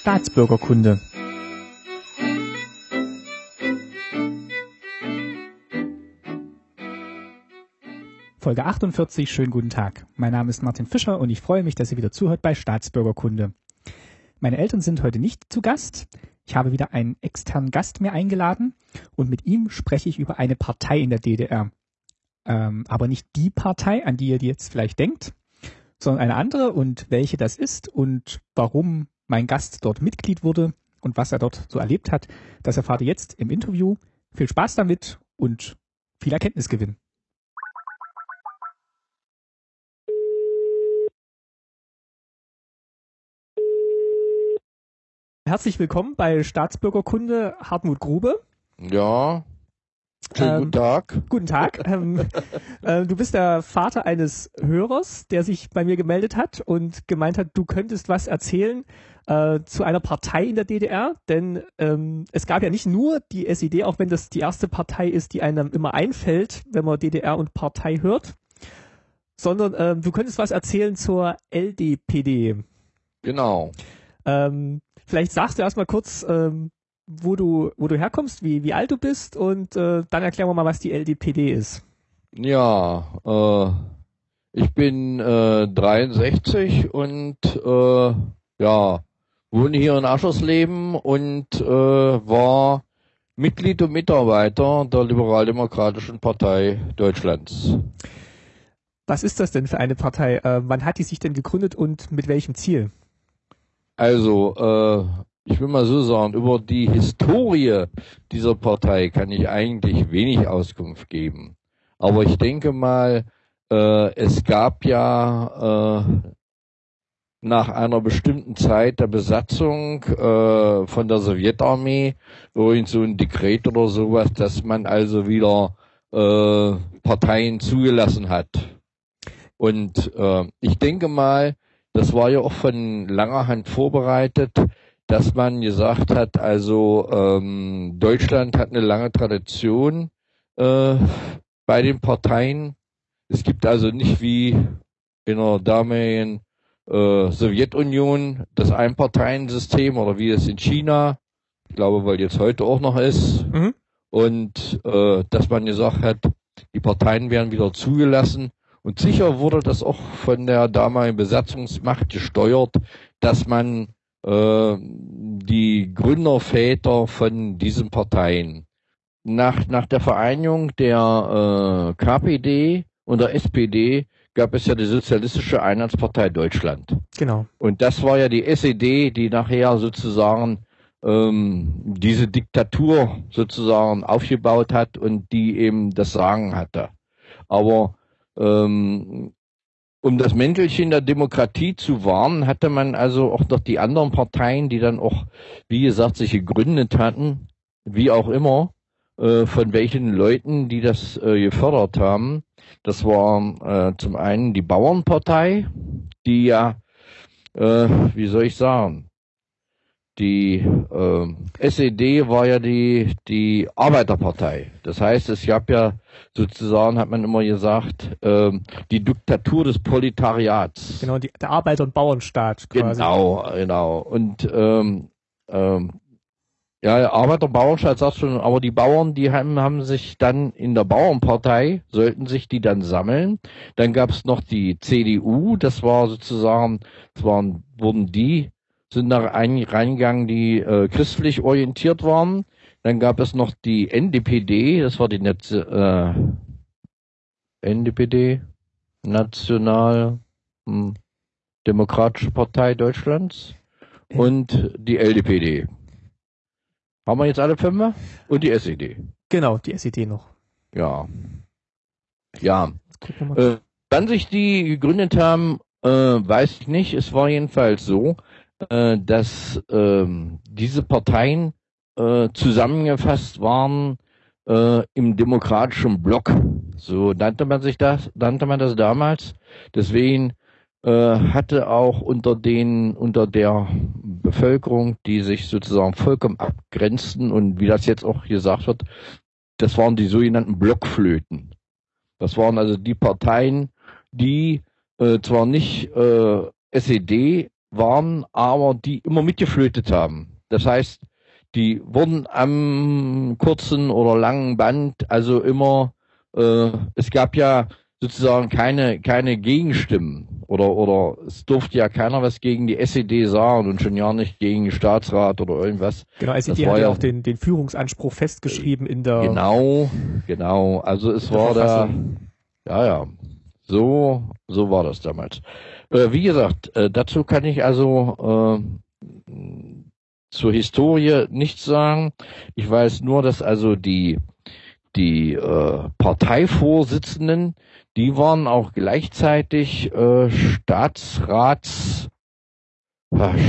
Staatsbürgerkunde. Folge 48, schönen guten Tag. Mein Name ist Martin Fischer und ich freue mich, dass ihr wieder zuhört bei Staatsbürgerkunde. Meine Eltern sind heute nicht zu Gast. Ich habe wieder einen externen Gast mir eingeladen und mit ihm spreche ich über eine Partei in der DDR. Ähm, aber nicht die Partei, an die ihr jetzt vielleicht denkt, sondern eine andere und welche das ist und warum mein Gast dort Mitglied wurde und was er dort so erlebt hat, das erfahrt ihr jetzt im Interview. Viel Spaß damit und viel Erkenntnisgewinn. Herzlich willkommen bei Staatsbürgerkunde Hartmut Grube. Ja, Schönen Ähm, guten Tag. Guten Tag. ähm, äh, du bist der Vater eines Hörers, der sich bei mir gemeldet hat und gemeint hat, du könntest was erzählen äh, zu einer Partei in der DDR. Denn ähm, es gab ja nicht nur die SED, auch wenn das die erste Partei ist, die einem immer einfällt, wenn man DDR und Partei hört, sondern ähm, du könntest was erzählen zur LDPD. Genau. Ähm, vielleicht sagst du erstmal kurz, ähm, wo du, wo du herkommst, wie, wie alt du bist und äh, dann erklären wir mal, was die LDPD ist. Ja, äh, ich bin äh, 63 und äh, ja, wohne hier in Aschersleben und äh, war Mitglied und Mitarbeiter der Liberaldemokratischen Partei Deutschlands. Was ist das denn für eine Partei? Äh, wann hat die sich denn gegründet und mit welchem Ziel? Also, äh, ich will mal so sagen, über die Historie dieser Partei kann ich eigentlich wenig Auskunft geben. Aber ich denke mal, äh, es gab ja äh, nach einer bestimmten Zeit der Besatzung äh, von der Sowjetarmee irgend so ein Dekret oder sowas, dass man also wieder äh, Parteien zugelassen hat. Und äh, ich denke mal, das war ja auch von langer Hand vorbereitet, dass man gesagt hat, also ähm, Deutschland hat eine lange Tradition äh, bei den Parteien. Es gibt also nicht wie in der damaligen äh, Sowjetunion das Einparteiensystem oder wie es in China, ich glaube, weil jetzt heute auch noch ist, Mhm. und äh, dass man gesagt hat, die Parteien werden wieder zugelassen. Und sicher wurde das auch von der damaligen Besatzungsmacht gesteuert, dass man äh, die Gründerväter von diesen Parteien nach, nach der Vereinigung der äh, KPD und der SPD gab es ja die Sozialistische Einheitspartei Deutschland. Genau. Und das war ja die SED, die nachher sozusagen ähm, diese Diktatur sozusagen aufgebaut hat und die eben das Sagen hatte. Aber ähm, um das Mäntelchen der Demokratie zu wahren, hatte man also auch noch die anderen Parteien, die dann auch, wie gesagt, sich gegründet hatten, wie auch immer, äh, von welchen Leuten, die das äh, gefördert haben. Das war äh, zum einen die Bauernpartei, die ja, äh, wie soll ich sagen, die äh, SED war ja die die Arbeiterpartei. Das heißt, es gab ja sozusagen, hat man immer gesagt, ähm, die Diktatur des Proletariats. Genau, die, der Arbeiter- und Bauernstaat quasi. Genau, genau. Und ähm, ähm, ja, Arbeiter, Bauernstaat sagt schon, aber die Bauern, die haben, haben sich dann in der Bauernpartei, sollten sich die dann sammeln. Dann gab es noch die CDU, das war sozusagen, das waren, wurden die, sind da rein, reingegangen, die äh, christlich orientiert waren. Dann gab es noch die NDPD, das war die Netz, äh, NDPD, National hm, Demokratische Partei Deutschlands und die LDPD. Haben wir jetzt alle fünf? Und die SED. Genau, die SED noch. Ja. Ja. Äh, wann sich die gegründet haben, äh, weiß ich nicht. Es war jedenfalls so, äh, dass ähm, diese Parteien äh, zusammengefasst waren äh, im demokratischen Block. So nannte man sich das, nannte man das damals. Deswegen äh, hatte auch unter den, unter der Bevölkerung, die sich sozusagen vollkommen abgrenzten und wie das jetzt auch gesagt wird, das waren die sogenannten Blockflöten. Das waren also die Parteien, die äh, zwar nicht äh, SED waren, aber die immer mitgeflötet haben. Das heißt, die wurden am kurzen oder langen Band also immer, äh, es gab ja sozusagen keine, keine Gegenstimmen oder, oder es durfte ja keiner was gegen die SED sagen und schon ja nicht gegen den Staatsrat oder irgendwas. Genau, SED hat ja auch den, den Führungsanspruch festgeschrieben in der. Genau, genau. Also es war da, ja, ja. So, so war das damals. Äh, wie gesagt, äh, dazu kann ich also äh, zur Historie nichts sagen. Ich weiß nur, dass also die die äh, Parteivorsitzenden, die waren auch gleichzeitig äh, Staatsrats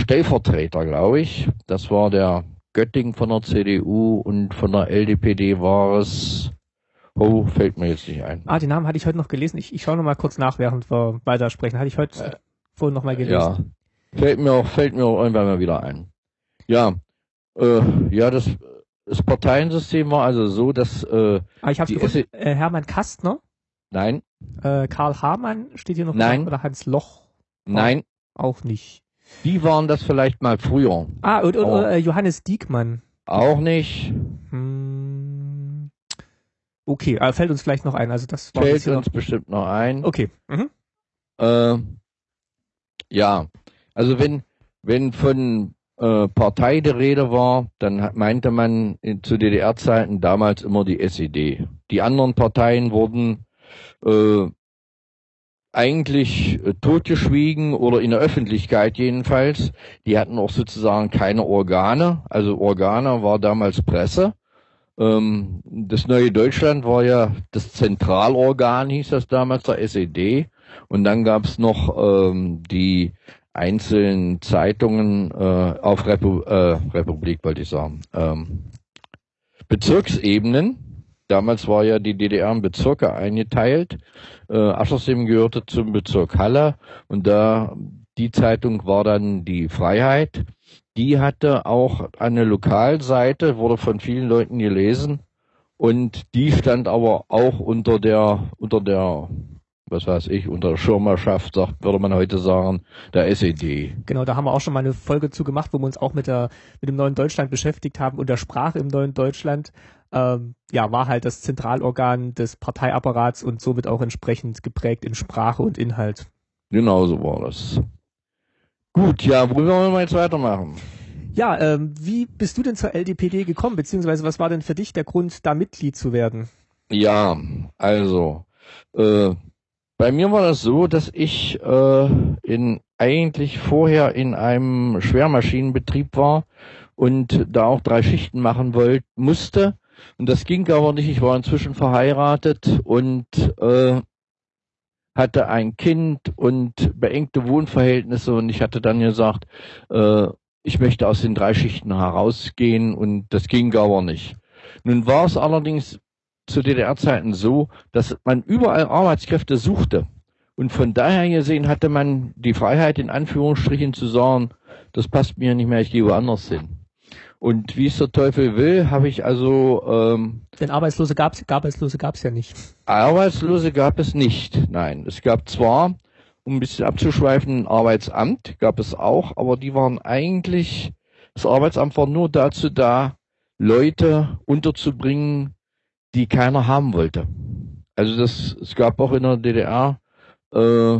Stellvertreter, glaube ich. Das war der Götting von der CDU und von der LDPD war es. Oh, fällt mir jetzt nicht ein. Ah, den Namen hatte ich heute noch gelesen. Ich, ich schaue noch mal kurz nach, während wir weitersprechen. Hatte ich heute äh, vorhin noch mal gelesen. Ja, fällt mir auch, fällt mir auch irgendwann mal wieder ein. Ja, äh, ja, das, das Parteiensystem war also so, dass äh, ah, ich habe gefunden, äh, Hermann Kastner. Nein. Äh, Karl Hamann steht hier noch Nein. Dran, oder Hans Loch. Nein. Auch nicht. Die waren das vielleicht mal früher. Ah, und, und oh. Johannes Diekmann. Auch nicht. Hm. Okay, äh, fällt uns vielleicht noch ein. Also das war fällt uns noch... bestimmt noch ein. Okay. Mhm. Äh, ja, also wenn wenn von äh, Partei die Rede war, dann meinte man in, zu DDR-Zeiten damals immer die SED. Die anderen Parteien wurden äh, eigentlich äh, totgeschwiegen oder in der Öffentlichkeit jedenfalls. Die hatten auch sozusagen keine Organe. Also Organe war damals Presse. Ähm, das neue Deutschland war ja das Zentralorgan, hieß das damals, der SED. Und dann gab es noch ähm, die einzelnen Zeitungen äh, auf Repu äh, Republik, wollte ich sagen, ähm, Bezirksebenen. Damals war ja die DDR in Bezirke eingeteilt. Äh, Aschersleben gehörte zum Bezirk Halle und da die Zeitung war dann die Freiheit. Die hatte auch eine Lokalseite, wurde von vielen Leuten gelesen und die stand aber auch unter der unter der was weiß ich, unter Schirmerschaft, sagt, würde man heute sagen, der SED. Genau, da haben wir auch schon mal eine Folge zu gemacht, wo wir uns auch mit der, mit dem neuen Deutschland beschäftigt haben und der Sprache im neuen Deutschland, ähm, ja, war halt das Zentralorgan des Parteiapparats und somit auch entsprechend geprägt in Sprache und Inhalt. Genau so war das. Gut, ja, wo wollen wir jetzt weitermachen? Ja, ähm, wie bist du denn zur LDPD gekommen, beziehungsweise was war denn für dich der Grund, da Mitglied zu werden? Ja, also, äh, bei mir war das so, dass ich äh, in eigentlich vorher in einem Schwermaschinenbetrieb war und da auch drei Schichten machen wollte, musste. Und das ging aber nicht. Ich war inzwischen verheiratet und äh, hatte ein Kind und beengte Wohnverhältnisse und ich hatte dann gesagt, äh, ich möchte aus den drei Schichten herausgehen und das ging aber nicht. Nun war es allerdings zu DDR-Zeiten so, dass man überall Arbeitskräfte suchte. Und von daher gesehen hatte man die Freiheit, in Anführungsstrichen zu sagen, das passt mir nicht mehr, ich gehe woanders hin. Und wie es der Teufel will, habe ich also... Ähm, Denn Arbeitslose gab es Arbeitslose gab's ja nicht. Arbeitslose gab es nicht, nein. Es gab zwar, um ein bisschen abzuschweifen, ein Arbeitsamt, gab es auch, aber die waren eigentlich, das Arbeitsamt war nur dazu da, Leute unterzubringen, die keiner haben wollte. Also das, es gab auch in der DDR äh,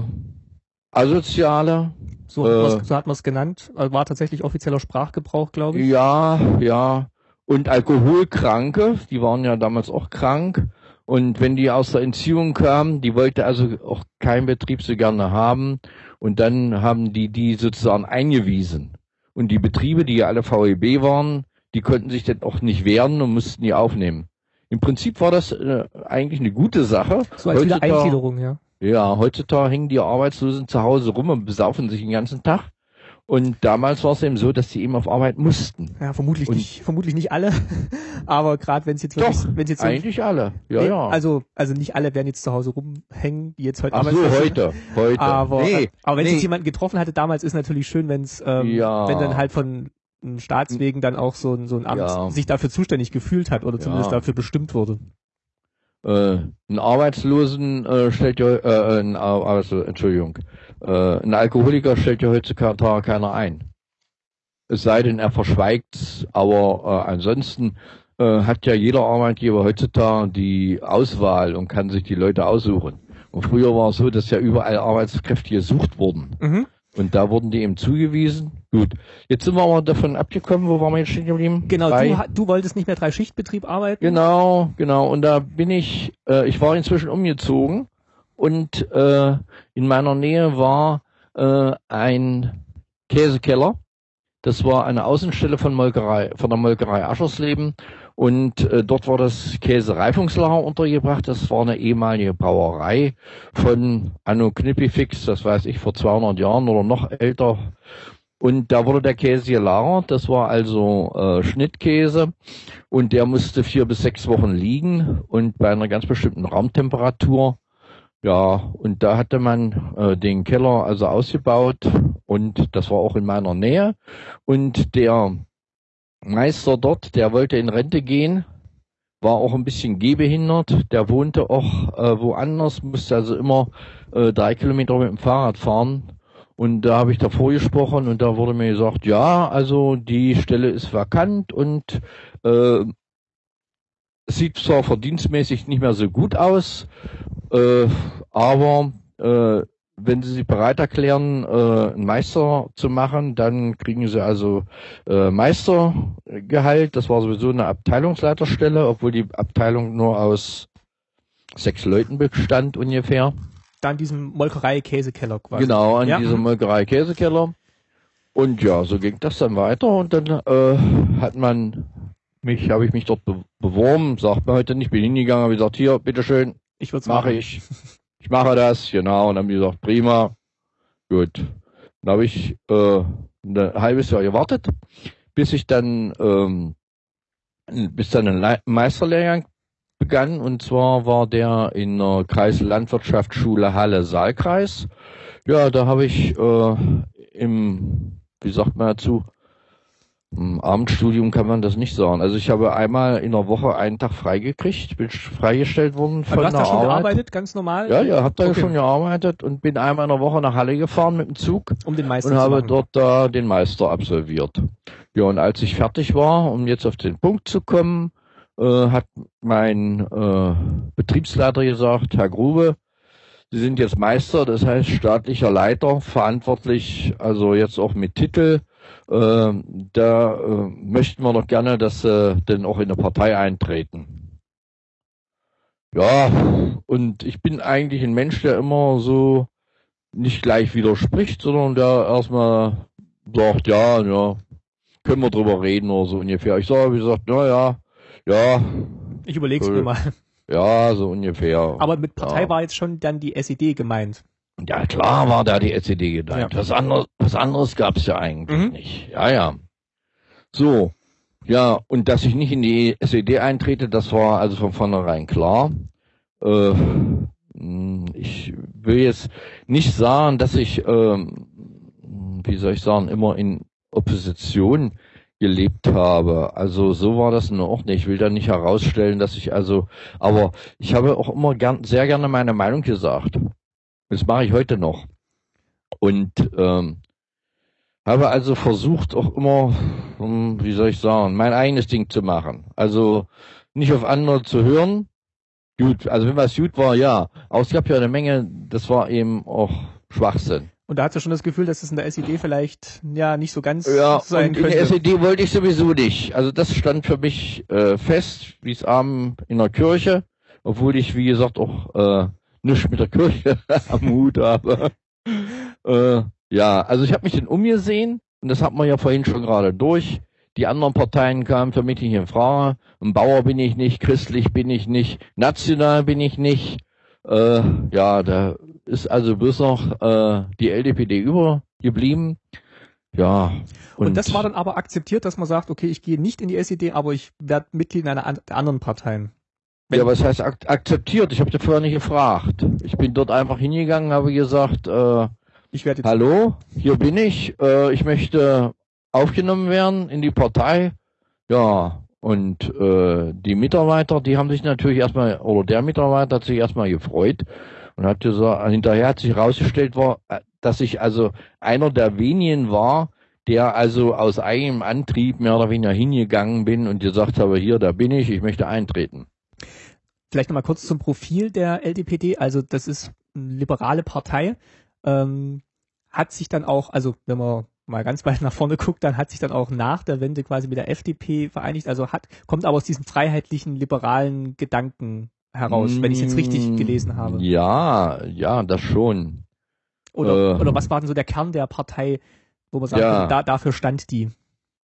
asoziale. So, äh, so hat man es genannt. Also war tatsächlich offizieller Sprachgebrauch, glaube ich. Ja, ja. Und Alkoholkranke, die waren ja damals auch krank. Und wenn die aus der Entziehung kamen, die wollte also auch kein Betrieb so gerne haben. Und dann haben die die sozusagen eingewiesen. Und die Betriebe, die ja alle VEB waren, die konnten sich dann auch nicht wehren und mussten die aufnehmen. Im Prinzip war das äh, eigentlich eine gute Sache. So als heutzutage, Wiedereingliederung, ja. Ja, heutzutage hängen die Arbeitslosen zu Hause rum und besaufen sich den ganzen Tag. Und damals war es eben so, dass sie eben auf Arbeit mussten. Ja, vermutlich und nicht, vermutlich nicht alle. aber gerade wenn es jetzt wirklich, wenn es jetzt eigentlich so, alle, ja, nee, ja. Also, also nicht alle werden jetzt zu Hause rumhängen, die jetzt heute. Ach so, heute, heute. Aber, nee, aber wenn nee. jetzt jemanden getroffen hatte damals, ist natürlich schön, wenn es, ähm, ja. wenn dann halt von Staatswegen dann auch so ein, so ein Amt ja. sich dafür zuständig gefühlt hat oder zumindest dafür bestimmt wurde. Äh, ein Arbeitslosen äh, stellt ja, äh, ein Arbeitslosen, Entschuldigung, Äh, ein Alkoholiker stellt ja heutzutage keiner ein. Es sei denn, er verschweigt aber äh, ansonsten äh, hat ja jeder Arbeitgeber heutzutage die Auswahl und kann sich die Leute aussuchen. Und früher war es so, dass ja überall Arbeitskräfte gesucht wurden. Mhm. Und da wurden die eben zugewiesen. Gut. Jetzt sind wir aber davon abgekommen, wo waren wir jetzt stehen geblieben? Genau, du, du, wolltest nicht mehr drei Schichtbetrieb arbeiten. Genau, genau. Und da bin ich, äh, ich war inzwischen umgezogen und äh, in meiner Nähe war äh, ein Käsekeller. Das war eine Außenstelle von Molkerei, von der Molkerei Aschersleben und äh, dort war das Käsereifungslager untergebracht. Das war eine ehemalige Brauerei von Anno Knippifix, das weiß ich, vor 200 Jahren oder noch älter. Und da wurde der Käse gelagert. Das war also äh, Schnittkäse. Und der musste vier bis sechs Wochen liegen und bei einer ganz bestimmten Raumtemperatur. Ja, und da hatte man äh, den Keller also ausgebaut und das war auch in meiner Nähe. Und der Meister dort, der wollte in Rente gehen, war auch ein bisschen gehbehindert, der wohnte auch äh, woanders, musste also immer äh, drei Kilometer mit dem Fahrrad fahren. Und da habe ich davor gesprochen und da wurde mir gesagt, ja, also die Stelle ist vakant und äh, sieht zwar verdienstmäßig nicht mehr so gut aus, äh, aber äh, wenn Sie sich bereit erklären, äh, einen Meister zu machen, dann kriegen Sie also äh, Meistergehalt. Das war sowieso eine Abteilungsleiterstelle, obwohl die Abteilung nur aus sechs Leuten bestand ungefähr. Da an diesem Molkerei-Käsekeller quasi. Genau, an ja. diesem Molkerei-Käsekeller. Und ja, so ging das dann weiter und dann äh, hat man mich, habe ich mich dort be beworben, sagt man heute nicht, bin hingegangen, habe gesagt, hier, bitteschön, ich mache ich. ich mache das, genau. Und dann haben die gesagt, prima, gut. Dann habe ich äh, ein halbes Jahr gewartet, bis ich dann, ähm, bis dann ein Meisterlehrgang begann. Und zwar war der in der Kreislandwirtschaftsschule Halle Saalkreis. Ja, da habe ich äh, im, wie sagt man dazu, im Abendstudium kann man das nicht sagen. Also ich habe einmal in der Woche einen Tag freigekriegt, bin freigestellt worden von der Arbeit. Hast du schon gearbeitet, ganz normal? Ja, ja, habe da okay. schon gearbeitet und bin einmal in der Woche nach Halle gefahren mit dem Zug. Um den Meister Und habe machen. dort da den Meister absolviert. Ja, und als ich fertig war, um jetzt auf den Punkt zu kommen, äh, hat mein äh, Betriebsleiter gesagt, Herr Grube, Sie sind jetzt Meister, das heißt staatlicher Leiter, verantwortlich, also jetzt auch mit Titel äh, da äh, möchten wir doch gerne, dass sie denn auch in der Partei eintreten. Ja, und ich bin eigentlich ein Mensch, der immer so nicht gleich widerspricht, sondern der erstmal sagt, ja, ja, können wir drüber reden oder so ungefähr. Ich sage, wie gesagt, na ja, ja. Ich überleg's cool. mir mal. Ja, so ungefähr. Aber mit Partei ja. war jetzt schon dann die SED gemeint. Ja, klar war da die SED gedeiht. Ja. Was anderes, was anderes gab's ja eigentlich mhm. nicht. Ja, ja. So. Ja, und dass ich nicht in die SED eintrete, das war also von vornherein klar. Äh, ich will jetzt nicht sagen, dass ich, ähm, wie soll ich sagen, immer in Opposition gelebt habe. Also so war das nur auch nicht. Ich will da nicht herausstellen, dass ich also, aber ich habe auch immer gern, sehr gerne meine Meinung gesagt. Das mache ich heute noch. Und ähm, habe also versucht auch immer, um, wie soll ich sagen, mein eigenes Ding zu machen. Also nicht auf andere zu hören. Gut, also wenn was gut war, ja. Aber es gab ja eine Menge, das war eben auch Schwachsinn. Und da hast du schon das Gefühl, dass es in der SED vielleicht ja nicht so ganz ja, sein und könnte. In der SED wollte ich sowieso nicht. Also das stand für mich äh, fest, wie es Abend in der Kirche, obwohl ich, wie gesagt, auch äh, nichts mit der Kirche am Hut habe. äh, ja, also ich habe mich dann umgesehen und das hat man ja vorhin schon gerade durch. Die anderen Parteien kamen für mich nicht in Frage. Ein Bauer bin ich nicht, christlich bin ich nicht, national bin ich nicht. Äh, ja, da ist also bloß noch äh, die LDPD übergeblieben. Ja. Und, und, das war dann aber akzeptiert, dass man sagt, okay, ich gehe nicht in die SED, aber ich werde Mitglied einer der anderen Parteien. Ja, was heißt ak akzeptiert? Ich habe dir vorher nicht gefragt. Ich bin dort einfach hingegangen, habe gesagt, äh, ich werde hallo, hier bin ich, äh, ich möchte aufgenommen werden in die Partei. Ja, und äh, die Mitarbeiter, die haben sich natürlich erstmal, oder der Mitarbeiter hat sich erstmal gefreut und hat gesagt, hinterher hat sich herausgestellt, war, äh, dass ich also einer der wenigen war, der also aus eigenem Antrieb mehr oder weniger hingegangen bin und gesagt habe, hier, da bin ich, ich möchte eintreten. Vielleicht nochmal kurz zum Profil der LDPD. Also das ist eine liberale Partei. Ähm, hat sich dann auch, also wenn man mal ganz weit nach vorne guckt, dann hat sich dann auch nach der Wende quasi mit der FDP vereinigt. Also hat, kommt aber aus diesem freiheitlichen, liberalen Gedanken heraus, wenn ich es jetzt richtig mm, gelesen habe. Ja, ja, das schon. Oder, äh, oder was war denn so der Kern der Partei, wo man sagt, ja, da, dafür stand die?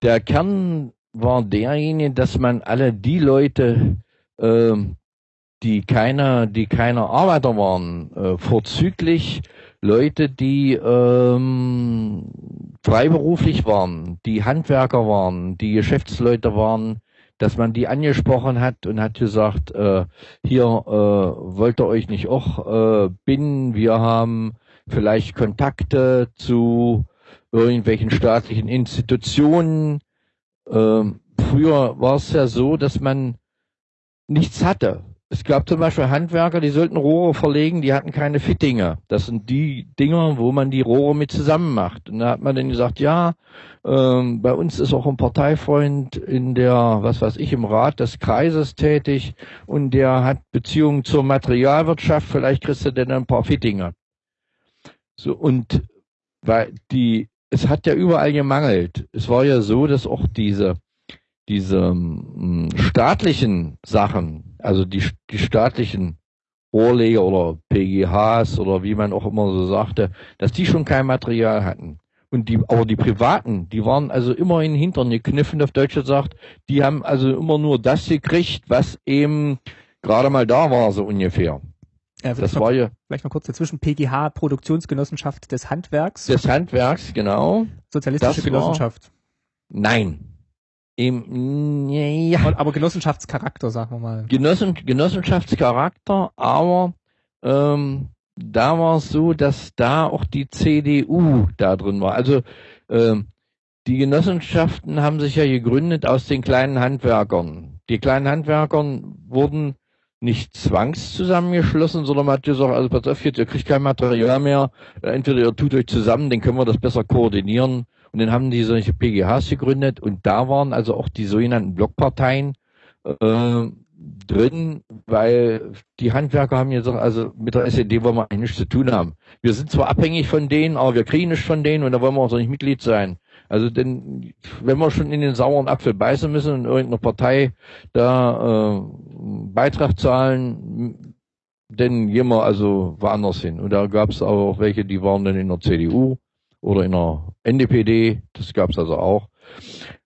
Der Kern war derjenige, dass man alle die Leute, äh, die keine, die keine Arbeiter waren, äh, vorzüglich Leute, die ähm, freiberuflich waren, die Handwerker waren, die Geschäftsleute waren, dass man die angesprochen hat und hat gesagt, äh, hier äh, wollt ihr euch nicht auch äh, binden, wir haben vielleicht Kontakte zu irgendwelchen staatlichen Institutionen. Ähm, früher war es ja so, dass man nichts hatte. Es gab zum Beispiel Handwerker, die sollten Rohre verlegen, die hatten keine Fittinge. Das sind die Dinger, wo man die Rohre mit zusammen macht. Und da hat man dann gesagt, ja, ähm, bei uns ist auch ein Parteifreund in der, was weiß ich, im Rat des Kreises tätig und der hat Beziehungen zur Materialwirtschaft, vielleicht kriegst du denn ein paar Fittinge. So, und weil die, es hat ja überall gemangelt. Es war ja so, dass auch diese, diese ähm, staatlichen Sachen, also die, die staatlichen Rohrleger oder PGHs oder wie man auch immer so sagte, dass die schon kein Material hatten. Und die, aber die Privaten, die waren also immer in den Hintern gekniffen, auf Deutsch gesagt, die haben also immer nur das gekriegt, was eben gerade mal da war, so ungefähr. Ja, das noch, war ja. Vielleicht noch kurz dazwischen. PGH, Produktionsgenossenschaft des Handwerks. Des Handwerks, genau. Sozialistische das Genossenschaft. War, nein. Im, ja. Aber Genossenschaftscharakter, sagen wir mal. Genossen, Genossenschaftscharakter, aber ähm, da war es so, dass da auch die CDU da drin war. Also ähm, die Genossenschaften haben sich ja gegründet aus den kleinen Handwerkern. Die kleinen Handwerkern wurden nicht zwangs zusammengeschlossen, sondern man hat gesagt, also pass auf, jetzt, ihr kriegt kein Material mehr, entweder ihr tut euch zusammen, dann können wir das besser koordinieren und dann haben die solche PGHs gegründet und da waren also auch die sogenannten Blockparteien äh, drin, weil die Handwerker haben gesagt, also mit der SED wollen wir eigentlich nichts zu tun haben. Wir sind zwar abhängig von denen, aber wir kriegen nichts von denen und da wollen wir auch so nicht Mitglied sein. Also denn wenn wir schon in den sauren Apfel beißen müssen und irgendeine Partei da äh, Beitrag zahlen, dann gehen wir also woanders hin. Und da gab es auch welche, die waren dann in der CDU oder in der NDPD, das gab es also auch.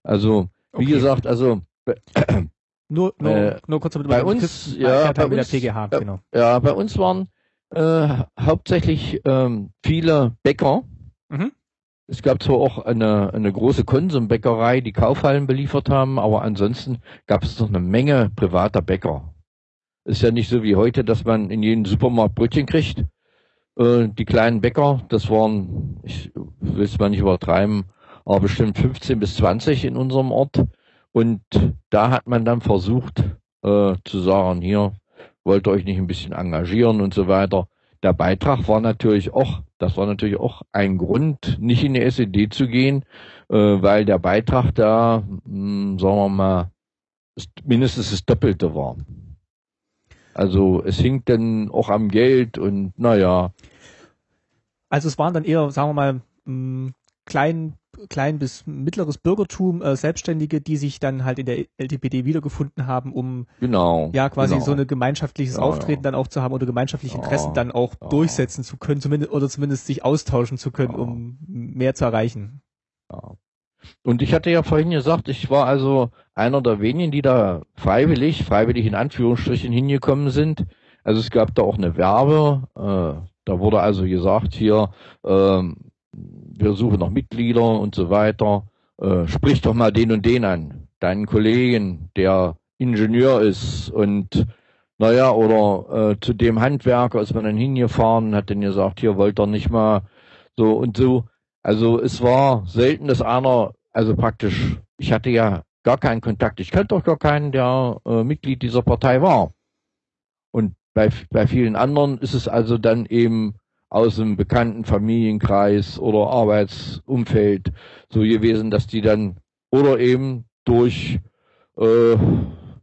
Also, wie okay. gesagt, also nur, nur, äh, nur kurz bei uns, ja, bei uns, PGH, äh, genau. ja, bei uns waren äh, hauptsächlich ähm, viele Bäcker. Mhm. Es gab zwar auch eine, eine große Konsumbäckerei, die Kaufhallen beliefert haben, aber ansonsten gab es noch eine Menge privater Bäcker. Ist ja nicht so wie heute, dass man in jedem Supermarkt Brötchen kriegt, äh, die kleinen Bäcker, das waren, ich will es mal nicht übertreiben, aber bestimmt 15 bis 20 in unserem Ort. Und da hat man dann versucht äh, zu sagen, hier wollt ihr euch nicht ein bisschen engagieren und so weiter. Der Beitrag war natürlich auch, das war natürlich auch ein Grund, nicht in die SED zu gehen, äh, weil der Beitrag da, mh, hm, sagen wir mal, mindestens das Doppelte war. Also es hing dann auch am Geld und naja. Also es waren dann eher, sagen wir mal, mh, klein, klein bis mittleres Bürgertum, äh, Selbstständige, die sich dann halt in der LTPD wiedergefunden haben, um genau, ja quasi genau. so ein gemeinschaftliches ja, Auftreten ja. dann auch zu haben oder gemeinschaftliche Interessen ja, dann auch durchsetzen zu können, zumindest oder zumindest sich austauschen zu können, um mehr zu erreichen. Ja. Und ich hatte ja vorhin gesagt, ich war also einer der wenigen, die da freiwillig, freiwillig in Anführungsstrichen hingekommen sind. Also es gab da auch eine Werbe, äh, da wurde also gesagt, hier, ähm, wir suchen noch Mitglieder und so weiter. Äh, sprich doch mal den und den an, deinen Kollegen, der Ingenieur ist und naja, oder äh, zu dem Handwerker ist man dann hingefahren hat dann gesagt, hier wollt ihr nicht mal so und so. Also es war selten, dass einer, also praktisch, ich hatte ja gar keinen Kontakt. Ich kannte doch gar keinen, der äh, Mitglied dieser Partei war. Und bei, bei vielen anderen ist es also dann eben aus dem bekannten Familienkreis oder Arbeitsumfeld so gewesen, dass die dann oder eben durch äh,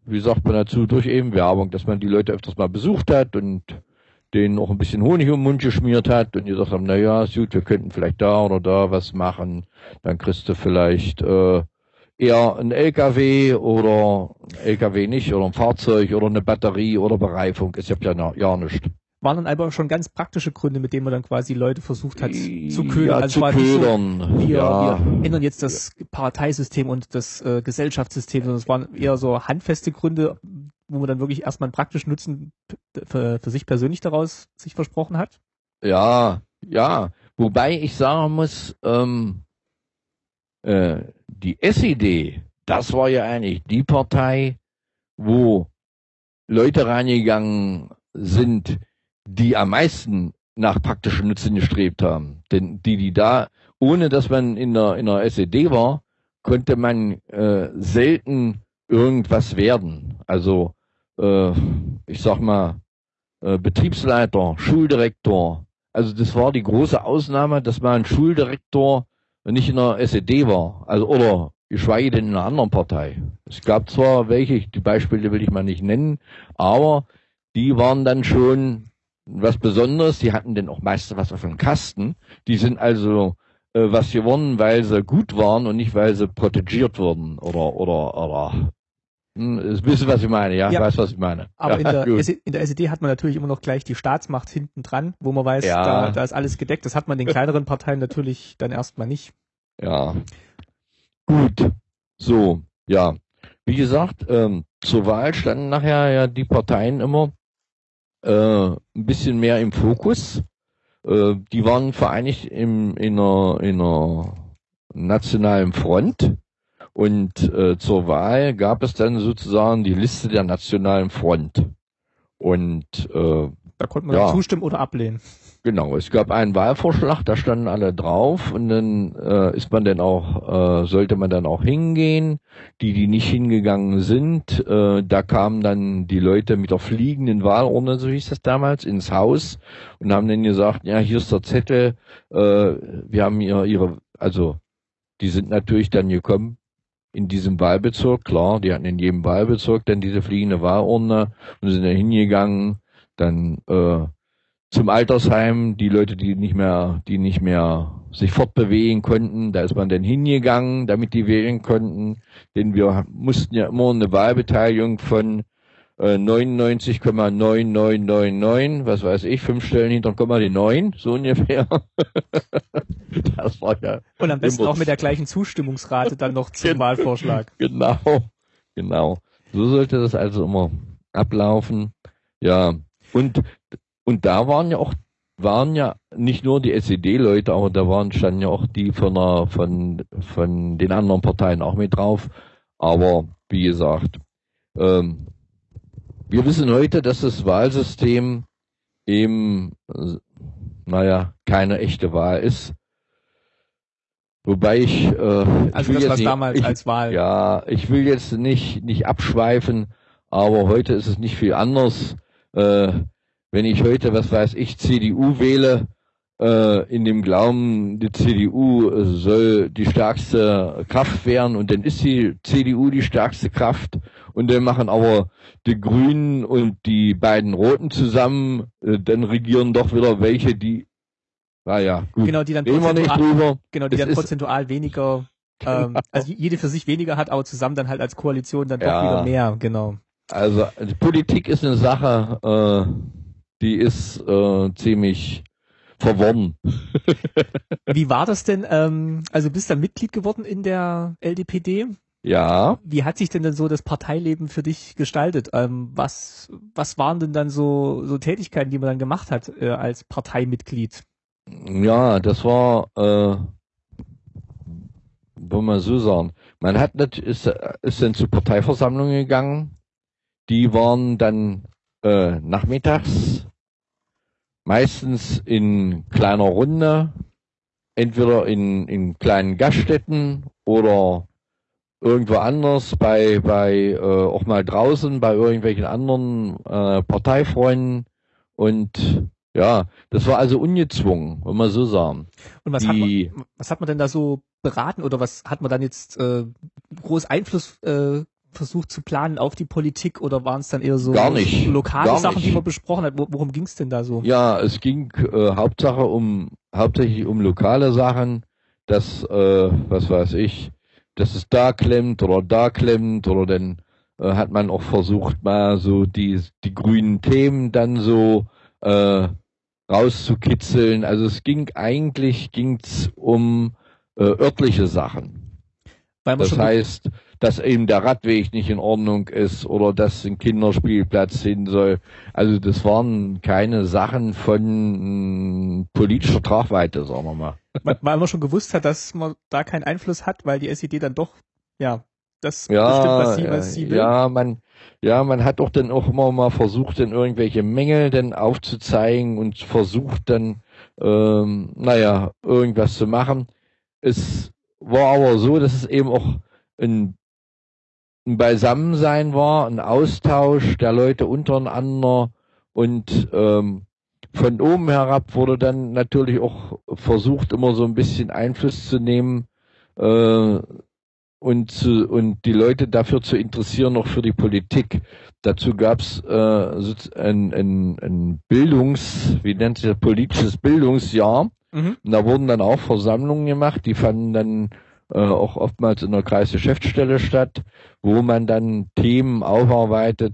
wie sagt man dazu, durch eben Werbung, dass man die Leute öfters mal besucht hat und denen auch ein bisschen Honig um den Mund geschmiert hat und gesagt haben, na ja, gut, wir könnten vielleicht da oder da was machen, dann kriegst du vielleicht äh, eher ein LKW oder ein LKW nicht oder ein Fahrzeug oder eine Batterie oder Bereifung, ist ja ja, ja nichts waren dann aber schon ganz praktische Gründe, mit denen man dann quasi Leute versucht hat zu ködern. Ja, also zu ködern. So, wir, ja. wir ändern jetzt das Parteisystem und das äh, Gesellschaftssystem, sondern es waren eher so handfeste Gründe, wo man dann wirklich erstmal einen praktischen Nutzen für, für sich persönlich daraus sich versprochen hat. Ja, ja. Wobei ich sagen muss, ähm, äh, die SED, das war ja eigentlich die Partei, wo Leute reingegangen sind, die am meisten nach praktischen Nutzen gestrebt haben. Denn die, die da, ohne dass man in der, in der SED war, konnte man äh, selten irgendwas werden. Also äh, ich sag mal, äh, Betriebsleiter, Schuldirektor. Also das war die große Ausnahme, dass man ein Schuldirektor nicht in der SED war. Also oder geschweige denn in einer anderen Partei. Es gab zwar welche, die Beispiele will ich mal nicht nennen, aber die waren dann schon was Besonderes. Die hatten denn auch meistens was auf dem Kasten. Die sind also äh, was gewonnen, weil sie gut waren und nicht, weil sie protegiert wurden oder oder oder hm, bisschen, was ich meine, ja, ja. weiß, was ich meine. Aber ja, in, der, in der SED hat man natürlich immer noch gleich die Staatsmacht hinten dran, wo man weiß, ja. da, da ist alles gedeckt. Das hat man den kleineren Parteien natürlich dann erstmal nicht. Ja. Gut. So, ja. Wie gesagt, ähm, zur Wahl standen nachher ja die Parteien immer äh, ein bisschen mehr im Fokus. Äh, die waren vereinigt im, in, einer, in einer nationalen Front. Und äh, zur Wahl gab es dann sozusagen die Liste der nationalen Front. Und äh, da konnte man ja, zustimmen oder ablehnen. Genau, es gab einen Wahlvorschlag, da standen alle drauf und dann äh, ist man dann auch, äh, sollte man dann auch hingehen. Die, die nicht hingegangen sind, äh, da kamen dann die Leute mit der fliegenden Wahlurne, so hieß das damals, ins Haus und haben dann gesagt, ja, hier ist der Zettel, äh, wir haben hier ihre, also die sind natürlich dann gekommen in diesem Wahlbezirk, klar, die hatten in jedem Wahlbezirk dann diese fliegende Wahlurne und sind dann hingegangen, dann äh, zum Altersheim, die Leute, die nicht mehr, die nicht mehr sich fortbewegen konnten, da ist man dann hingegangen, damit die wählen konnten, denn wir mussten ja immer eine Wahlbeteiligung von 99,9999, was weiß ich, fünf Stellen hinter Komma die neun, so ungefähr. das war ja. Und am besten auch mit der gleichen Zustimmungsrate dann noch zum Wahlvorschlag. Genau, genau. So sollte das also immer ablaufen. Ja. Und und da waren ja auch waren ja nicht nur die SED-Leute, aber da waren standen ja auch die von, der, von, von den anderen Parteien auch mit drauf. Aber wie gesagt, ähm, wir wissen heute, dass das Wahlsystem eben, naja, keine echte Wahl ist. Wobei ich, äh, also ich das was nicht, damals ich, als Wahl. Ja, ich will jetzt nicht nicht abschweifen, aber heute ist es nicht viel anders. Äh, wenn ich heute, was weiß ich, CDU wähle, äh, in dem Glauben, die CDU soll die stärkste Kraft werden und dann ist die CDU die stärkste Kraft und dann machen aber die Grünen und die beiden Roten zusammen, äh, dann regieren doch wieder welche, die, naja, gut, genau, die dann prozentual, genau, die dann prozentual weniger, ähm, genau. also jede für sich weniger hat, aber zusammen dann halt als Koalition dann doch ja. wieder mehr, genau. Also die Politik ist eine Sache, äh, die ist äh, ziemlich verworren. Wie war das denn? Ähm, also bist du dann Mitglied geworden in der LDPD? Ja. Wie hat sich denn dann so das Parteileben für dich gestaltet? Ähm, was, was waren denn dann so, so Tätigkeiten, die man dann gemacht hat äh, als Parteimitglied? Ja, das war, äh, wollen wir so sagen, man hat nicht, ist, ist dann zu Parteiversammlungen gegangen. Die waren dann äh, nachmittags, meistens in kleiner Runde, entweder in, in kleinen Gaststätten oder irgendwo anders, bei, bei äh, auch mal draußen, bei irgendwelchen anderen äh, Parteifreunden. Und ja, das war also ungezwungen, wenn man so sagen. Und was, die, hat man, was hat man denn da so beraten oder was hat man dann jetzt äh, groß Einfluss äh, versucht zu planen auf die Politik oder waren es dann eher so gar nicht, lokale gar Sachen, nicht. die man besprochen hat? Worum ging es denn da so? Ja, es ging äh, Hauptsache um hauptsächlich um lokale Sachen, dass äh, was weiß ich, dass es da klemmt oder da klemmt oder dann äh, hat man auch versucht mal so die die grünen Themen dann so äh, rauszukitzeln. Also es ging eigentlich ging's um äh, örtliche Sachen. das heißt, dass eben der Radweg nicht in Ordnung ist oder dass ein Kinderspielplatz hin soll. Also das waren keine Sachen von äh, politischer Tragweite, sagen wir mal. Weil man schon gewusst hat, dass man da keinen Einfluss hat, weil die SED dann doch, ja, das ja, bestimmt, was sie, was sie will. Ja, man, ja, man hat doch dann auch immer mal versucht, dann irgendwelche Mängel dann aufzuzeigen und versucht dann, ähm, naja, irgendwas zu machen. Es war aber so, dass es eben auch ein, ein Beisammensein war, ein Austausch der Leute untereinander und ähm, von oben herab wurde dann natürlich auch versucht, immer so ein bisschen Einfluss zu nehmen äh, und, zu, und die Leute dafür zu interessieren, noch für die Politik. Dazu gab es äh, ein, ein, ein Bildungs, wie nennt sich das, politisches Bildungsjahr. Mhm. Und da wurden dann auch Versammlungen gemacht, die fanden dann äh, auch oftmals in der Kreisgeschäftsstelle statt, wo man dann Themen aufarbeitet,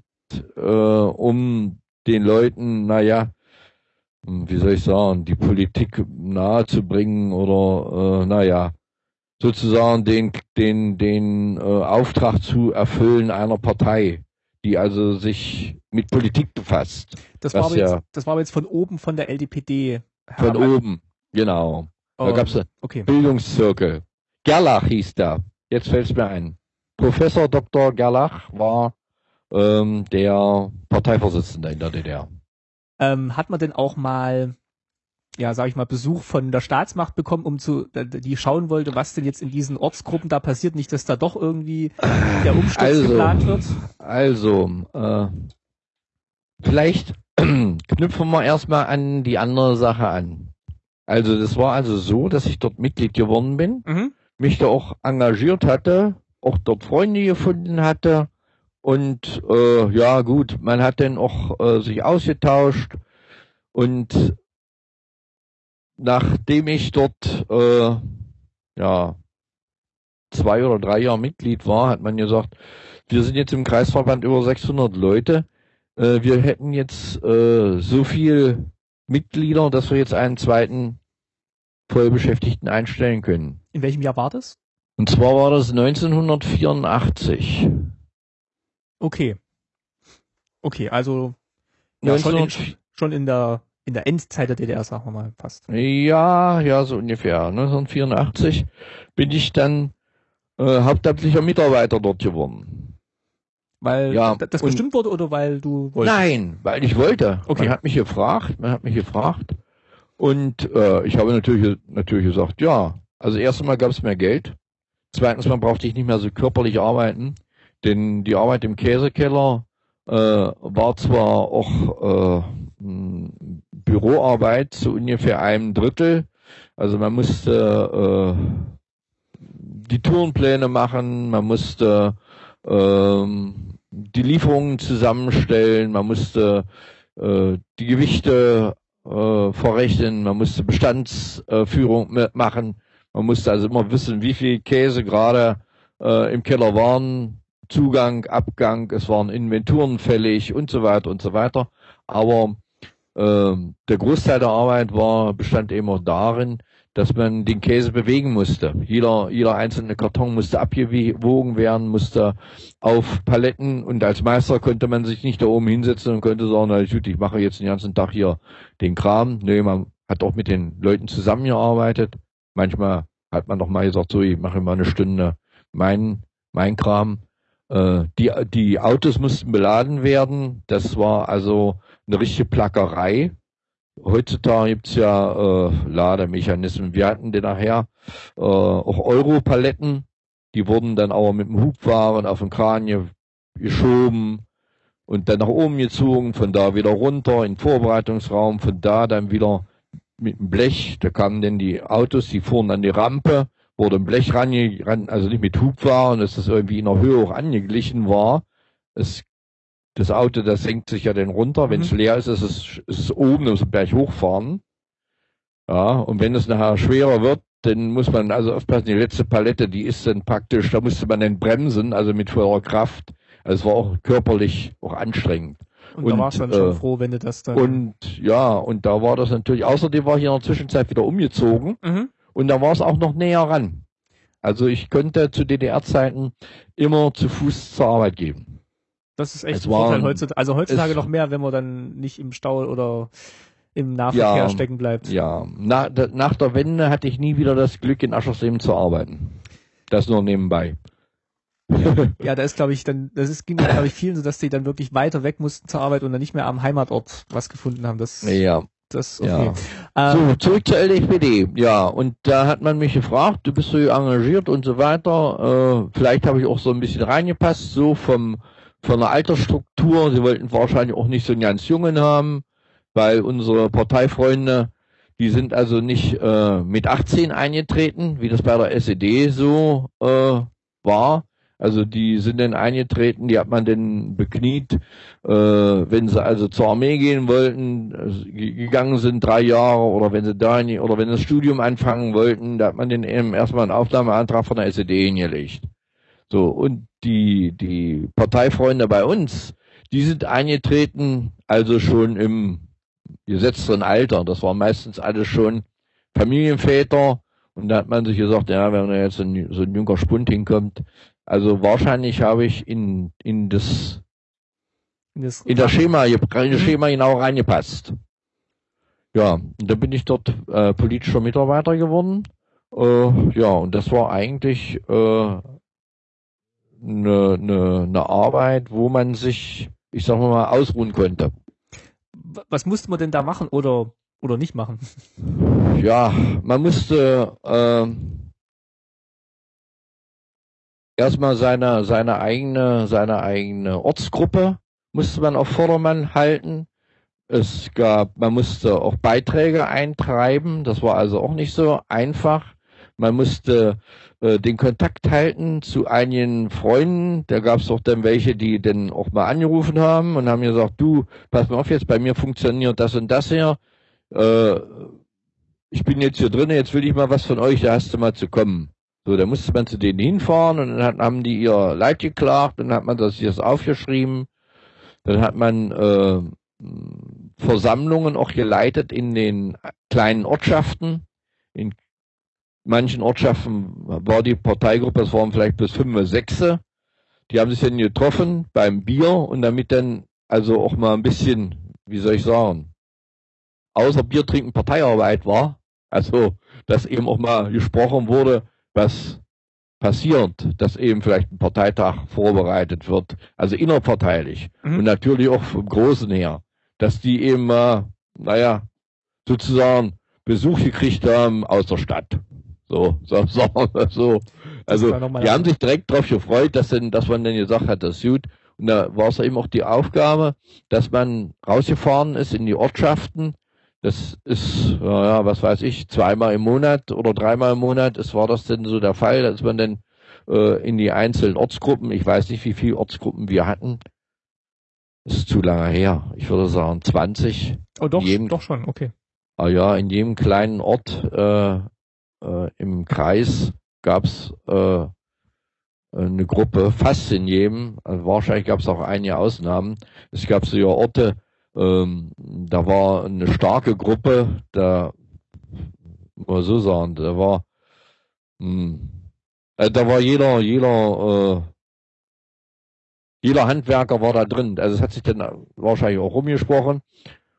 äh, um den Leuten, naja, wie soll ich sagen, die Politik nahezubringen oder äh, naja, sozusagen den, den, den äh, Auftrag zu erfüllen einer Partei, die also sich mit Politik befasst. Das war, aber ja jetzt, das war aber jetzt von oben von der LDPD. Von oben, genau. Oh, da gab's okay. Bildungszirkel. Gerlach hieß der. Jetzt fällt's mir ein. Professor Dr. Gerlach war ähm, der Parteivorsitzende in der DDR. Ähm, hat man denn auch mal ja, sag ich mal, Besuch von der Staatsmacht bekommen, um zu, die schauen wollte, was denn jetzt in diesen Ortsgruppen da passiert, nicht, dass da doch irgendwie der Umsturz also, geplant wird? Also, äh, vielleicht knüpfen wir erstmal an die andere Sache an. Also, das war also so, dass ich dort Mitglied geworden bin, mhm. mich da auch engagiert hatte, auch dort Freunde gefunden hatte und äh, ja gut, man hat dann auch äh, sich ausgetauscht und nachdem ich dort äh, ja zwei oder drei Jahre Mitglied war, hat man gesagt, wir sind jetzt im Kreisverband über 600 Leute. Äh, wir hätten jetzt äh, so viel Mitglieder, dass wir jetzt einen zweiten Vollbeschäftigten einstellen können. In welchem Jahr war das? Und zwar war das 1984. Okay. Okay, also ja, schon, in, schon in der in der Endzeit der DDR, sagen wir mal fast. Ja, ja, so ungefähr. 1984 bin ich dann äh, hauptamtlicher Mitarbeiter dort geworden. Weil ja, das bestimmt wurde oder weil du wolltest? Nein, weil ich wollte. Okay. Man hat mich gefragt, man hat mich gefragt. Und äh, ich habe natürlich, natürlich gesagt, ja. Also erstmal gab es mehr Geld. Zweitens mal brauchte ich nicht mehr so körperlich arbeiten. Denn die Arbeit im Käsekeller äh, war zwar auch äh, Büroarbeit zu ungefähr einem Drittel. Also man musste äh, die Tourenpläne machen, man musste ähm, die Lieferungen zusammenstellen, man musste äh, die Gewichte äh, verrechnen, man musste Bestandsführung äh, machen, man musste also immer wissen, wie viel Käse gerade äh, im Keller waren, Zugang, Abgang, es waren Inventuren fällig und so weiter und so weiter. Aber ähm, der Großteil der Arbeit war, bestand immer darin, dass man den Käse bewegen musste. Jeder, jeder einzelne Karton musste abgewogen werden, musste auf Paletten und als Meister konnte man sich nicht da oben hinsetzen und konnte sagen, na gut, ich mache jetzt den ganzen Tag hier den Kram. Nee, man hat auch mit den Leuten zusammengearbeitet. Manchmal hat man doch mal gesagt, so, ich mache mal eine Stunde mein, mein Kram. Äh, die, die Autos mussten beladen werden. Das war also eine richtige Plackerei. Heutzutage gibt's ja äh, Lademechanismen. Wir hatten den nachher äh, auch Europaletten, die wurden dann aber mit dem Hubwaren auf den Kran geschoben. und dann nach oben gezogen, von da wieder runter in den Vorbereitungsraum, von da dann wieder mit dem Blech, da kamen dann die Autos, die fuhren an die Rampe, wurde ein Blech ran, also nicht mit Hubwaren, dass das irgendwie in der Höhe auch angeglichen war. Es, das Auto, das senkt sich ja dann runter, wenn es mhm. leer ist, ist es, ist es oben, muss Berg hochfahren. Ja, und wenn es nachher schwerer wird, dann muss man also aufpassen, die letzte Palette, die ist dann praktisch, da musste man dann bremsen, also mit voller Kraft. Also es war auch körperlich auch anstrengend. Und, und da warst du dann äh, schon froh, wenn du das dann. Und ja, und da war das natürlich, außerdem war ich in der Zwischenzeit wieder umgezogen mhm. Und da war es auch noch näher ran. Also ich könnte zu DDR-Zeiten immer zu Fuß zur Arbeit gehen. Das ist echt es ein Vorteil heutzutage. Also heutzutage noch mehr, wenn man dann nicht im Stau oder im Nahverkehr ja, stecken bleibt. Ja, nach, nach der Wende hatte ich nie wieder das Glück, in Aschersleben zu arbeiten. Das nur nebenbei. ja, da ist, glaube ich, dann, das ist, ging glaube ich, vielen so, dass die dann wirklich weiter weg mussten zur Arbeit und dann nicht mehr am Heimatort was gefunden haben. Das, ja. Das, okay. Ja. Ähm, so, zurück zur LDPD. Ja, und da hat man mich gefragt, du bist so engagiert und so weiter. Äh, vielleicht habe ich auch so ein bisschen reingepasst, so vom, von der Altersstruktur. Sie wollten wahrscheinlich auch nicht so einen ganz Jungen haben, weil unsere Parteifreunde, die sind also nicht äh, mit 18 eingetreten, wie das bei der SED so äh, war, also die sind dann eingetreten, die hat man dann bekniet, äh, wenn sie also zur Armee gehen wollten, also gegangen sind drei Jahre oder wenn sie da in, oder wenn sie das Studium anfangen wollten, da hat man den eben erstmal einen Aufnahmeantrag von der SED hingelegt. So, und die, die Parteifreunde bei uns, die sind eingetreten, also schon im gesetzten Alter. Das waren meistens alle schon Familienväter. Und da hat man sich gesagt, ja, wenn da jetzt ein, so ein junger Spund hinkommt, also wahrscheinlich habe ich in, in das, in das, in das Schema, in das mhm. Schema genau reingepasst. Ja, und dann bin ich dort äh, politischer Mitarbeiter geworden. Äh, ja, und das war eigentlich äh, eine, eine, eine Arbeit, wo man sich, ich sag mal, ausruhen konnte. Was musste man denn da machen oder, oder nicht machen? Ja, man musste äh, erstmal seine, seine eigene, seine eigene Ortsgruppe musste man auf Vordermann halten. Es gab, man musste auch Beiträge eintreiben. Das war also auch nicht so einfach. Man musste äh, den Kontakt halten zu einigen Freunden. Da gab es auch dann welche, die dann auch mal angerufen haben und haben gesagt, du, pass mal auf jetzt, bei mir funktioniert das und das hier. Äh, ich bin jetzt hier drin, jetzt will ich mal was von euch, da hast du mal zu kommen. So, da musste man zu denen hinfahren und dann haben die ihr Leid geklagt dann hat man das jetzt aufgeschrieben. Dann hat man äh, Versammlungen auch geleitet in den kleinen Ortschaften. In manchen Ortschaften war die Parteigruppe, das waren vielleicht bis fünf oder sechs. Die haben sich dann getroffen beim Bier und damit dann also auch mal ein bisschen, wie soll ich sagen, außer Bier trinken Parteiarbeit war. Also, dass eben auch mal gesprochen wurde, was passiert, dass eben vielleicht ein Parteitag vorbereitet wird, also innerparteilich mhm. und natürlich auch vom Großen her, dass die eben, äh, naja, sozusagen Besuch gekriegt haben aus der Stadt. So, so, so, so. Also, die haben sich direkt darauf gefreut, dass, denn, dass man dann gesagt hat, das ist gut. Und da war es eben auch die Aufgabe, dass man rausgefahren ist in die Ortschaften das ist, ja, was weiß ich, zweimal im Monat oder dreimal im Monat. Es war das denn so der Fall, dass man dann äh, in die einzelnen Ortsgruppen, ich weiß nicht, wie viele Ortsgruppen wir hatten. Das ist zu lange her. Ich würde sagen 20. Oh doch, jedem, doch schon, okay. Ah ja, in jedem kleinen Ort äh, äh, im Kreis gab's äh, eine Gruppe, fast in jedem. Also wahrscheinlich gab es auch einige Ausnahmen. Es gab so ja Orte, ähm, da war eine starke Gruppe, da muss man so sagen, da war mh, hm, äh, da war jeder, jeder, äh, jeder Handwerker war da drin. Also es hat sich dann wahrscheinlich auch rumgesprochen.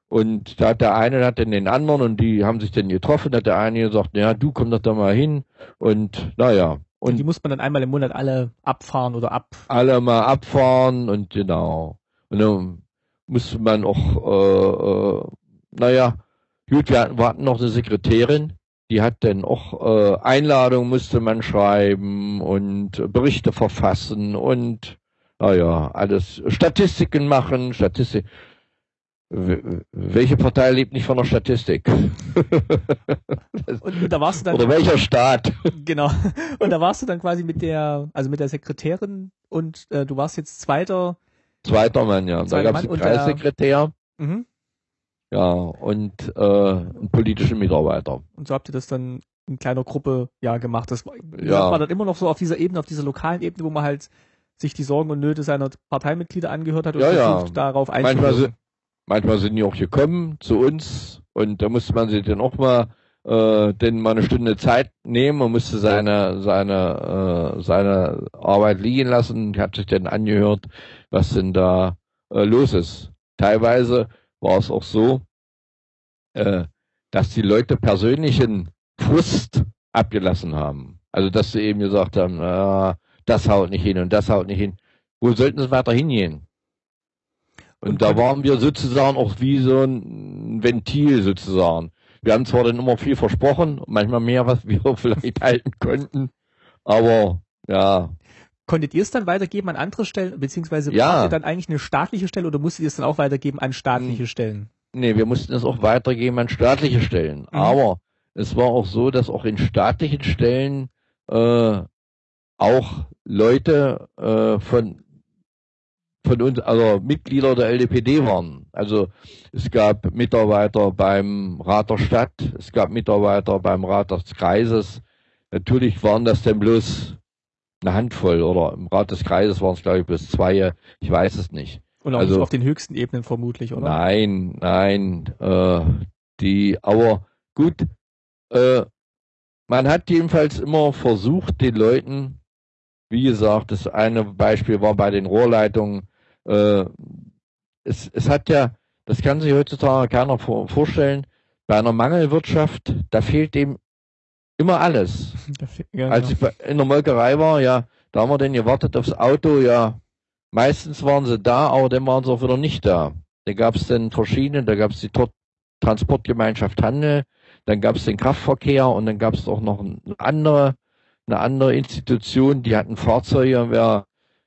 Und da hat der eine hat dann den anderen und die haben sich dann getroffen, da hat der eine gesagt, ja, du komm doch da mal hin. Und naja. Und, und die muss man dann einmal im Monat alle abfahren oder ab. Alle mal abfahren und genau. Und dann musste man auch, äh, äh, naja, gut, wir hatten, wir hatten noch eine Sekretärin, die hat dann auch äh, Einladungen musste man schreiben und Berichte verfassen und ah ja, alles Statistiken machen, Statistik. Welche Partei lebt nicht von der Statistik? und da warst du dann Oder welcher Staat? Genau. Und da warst du dann quasi mit der, also mit der Sekretärin und äh, du warst jetzt zweiter. Zweiter Mann, ja. Zweiter da gab es einen der- Kreissekretär, Mhm. ja, und äh, einen politischen Mitarbeiter. Und so habt ihr das dann in kleiner Gruppe ja gemacht. Das war, Ja. war dann immer noch so auf dieser Ebene, auf dieser lokalen Ebene, wo man halt sich die Sorgen und Nöte seiner Parteimitglieder angehört hat und Ja, ja. versucht darauf Manchmal einzuwirken. sind, manchmal sind die auch gekommen zu uns und da musste man sich dann auch mal äh, denn mal eine Stunde Zeit nehmen und musste seine seine äh, seine Arbeit liegen lassen und hat sich dann angehört, was denn da äh, los ist. Teilweise war es auch so, äh, dass die Leute persönlichen Frust abgelassen haben. Also dass sie eben gesagt haben, ah, das haut nicht hin und das haut nicht hin. Wo sollten sie weiter hingehen? Und, da waren wir sozusagen auch wie so ein Ventil sozusagen. Wir haben zwar dann immer viel versprochen, manchmal mehr, was wir vielleicht halten konnten, aber ja, Konntet ihr es dann weitergeben an andere Stellen, beziehungsweise Ja. wart ihr dann eigentlich eine staatliche Stelle oder musstet ihr es dann auch weitergeben an staatliche Hm. Stellen? nee, wir mussten es auch weitergeben an staatliche Stellen. Mhm. Aber es war auch so, dass auch in staatlichen Stellen äh, auch Leute äh, von von uns, also Mitglieder der LDPD waren. Also es gab Mitarbeiter beim Rat der Stadt, es gab Mitarbeiter beim Rat des Kreises. Natürlich waren das denn bloß eine Handvoll oder im Rat des Kreises waren es glaube ich bloß zwei, ich weiß es nicht. Und auch Also- nicht auf den höchsten Ebenen vermutlich, oder? Nein, nein, äh, die, aber gut, äh, man hat jedenfalls immer versucht, den Leuten, wie gesagt, das eine Beispiel war bei den Rohrleitungen, äh, es, es hat ja, das kann sich heutzutage keiner vor, vorstellen, bei einer Mangelwirtschaft, da fehlt dem immer alles. Ja, Als genau. ich in der Molkerei war, ja, da haben wir dann gewartet aufs Auto, ja. Meistens waren sie da, aber dann waren sie auch wieder nicht da. Da gab es dann verschiedene, da gab es die Transportgemeinschaft Handel, dann gab es den Kraftverkehr und dann gab es auch noch eine andere, eine andere Institution, die hatten Fahrzeuge, wer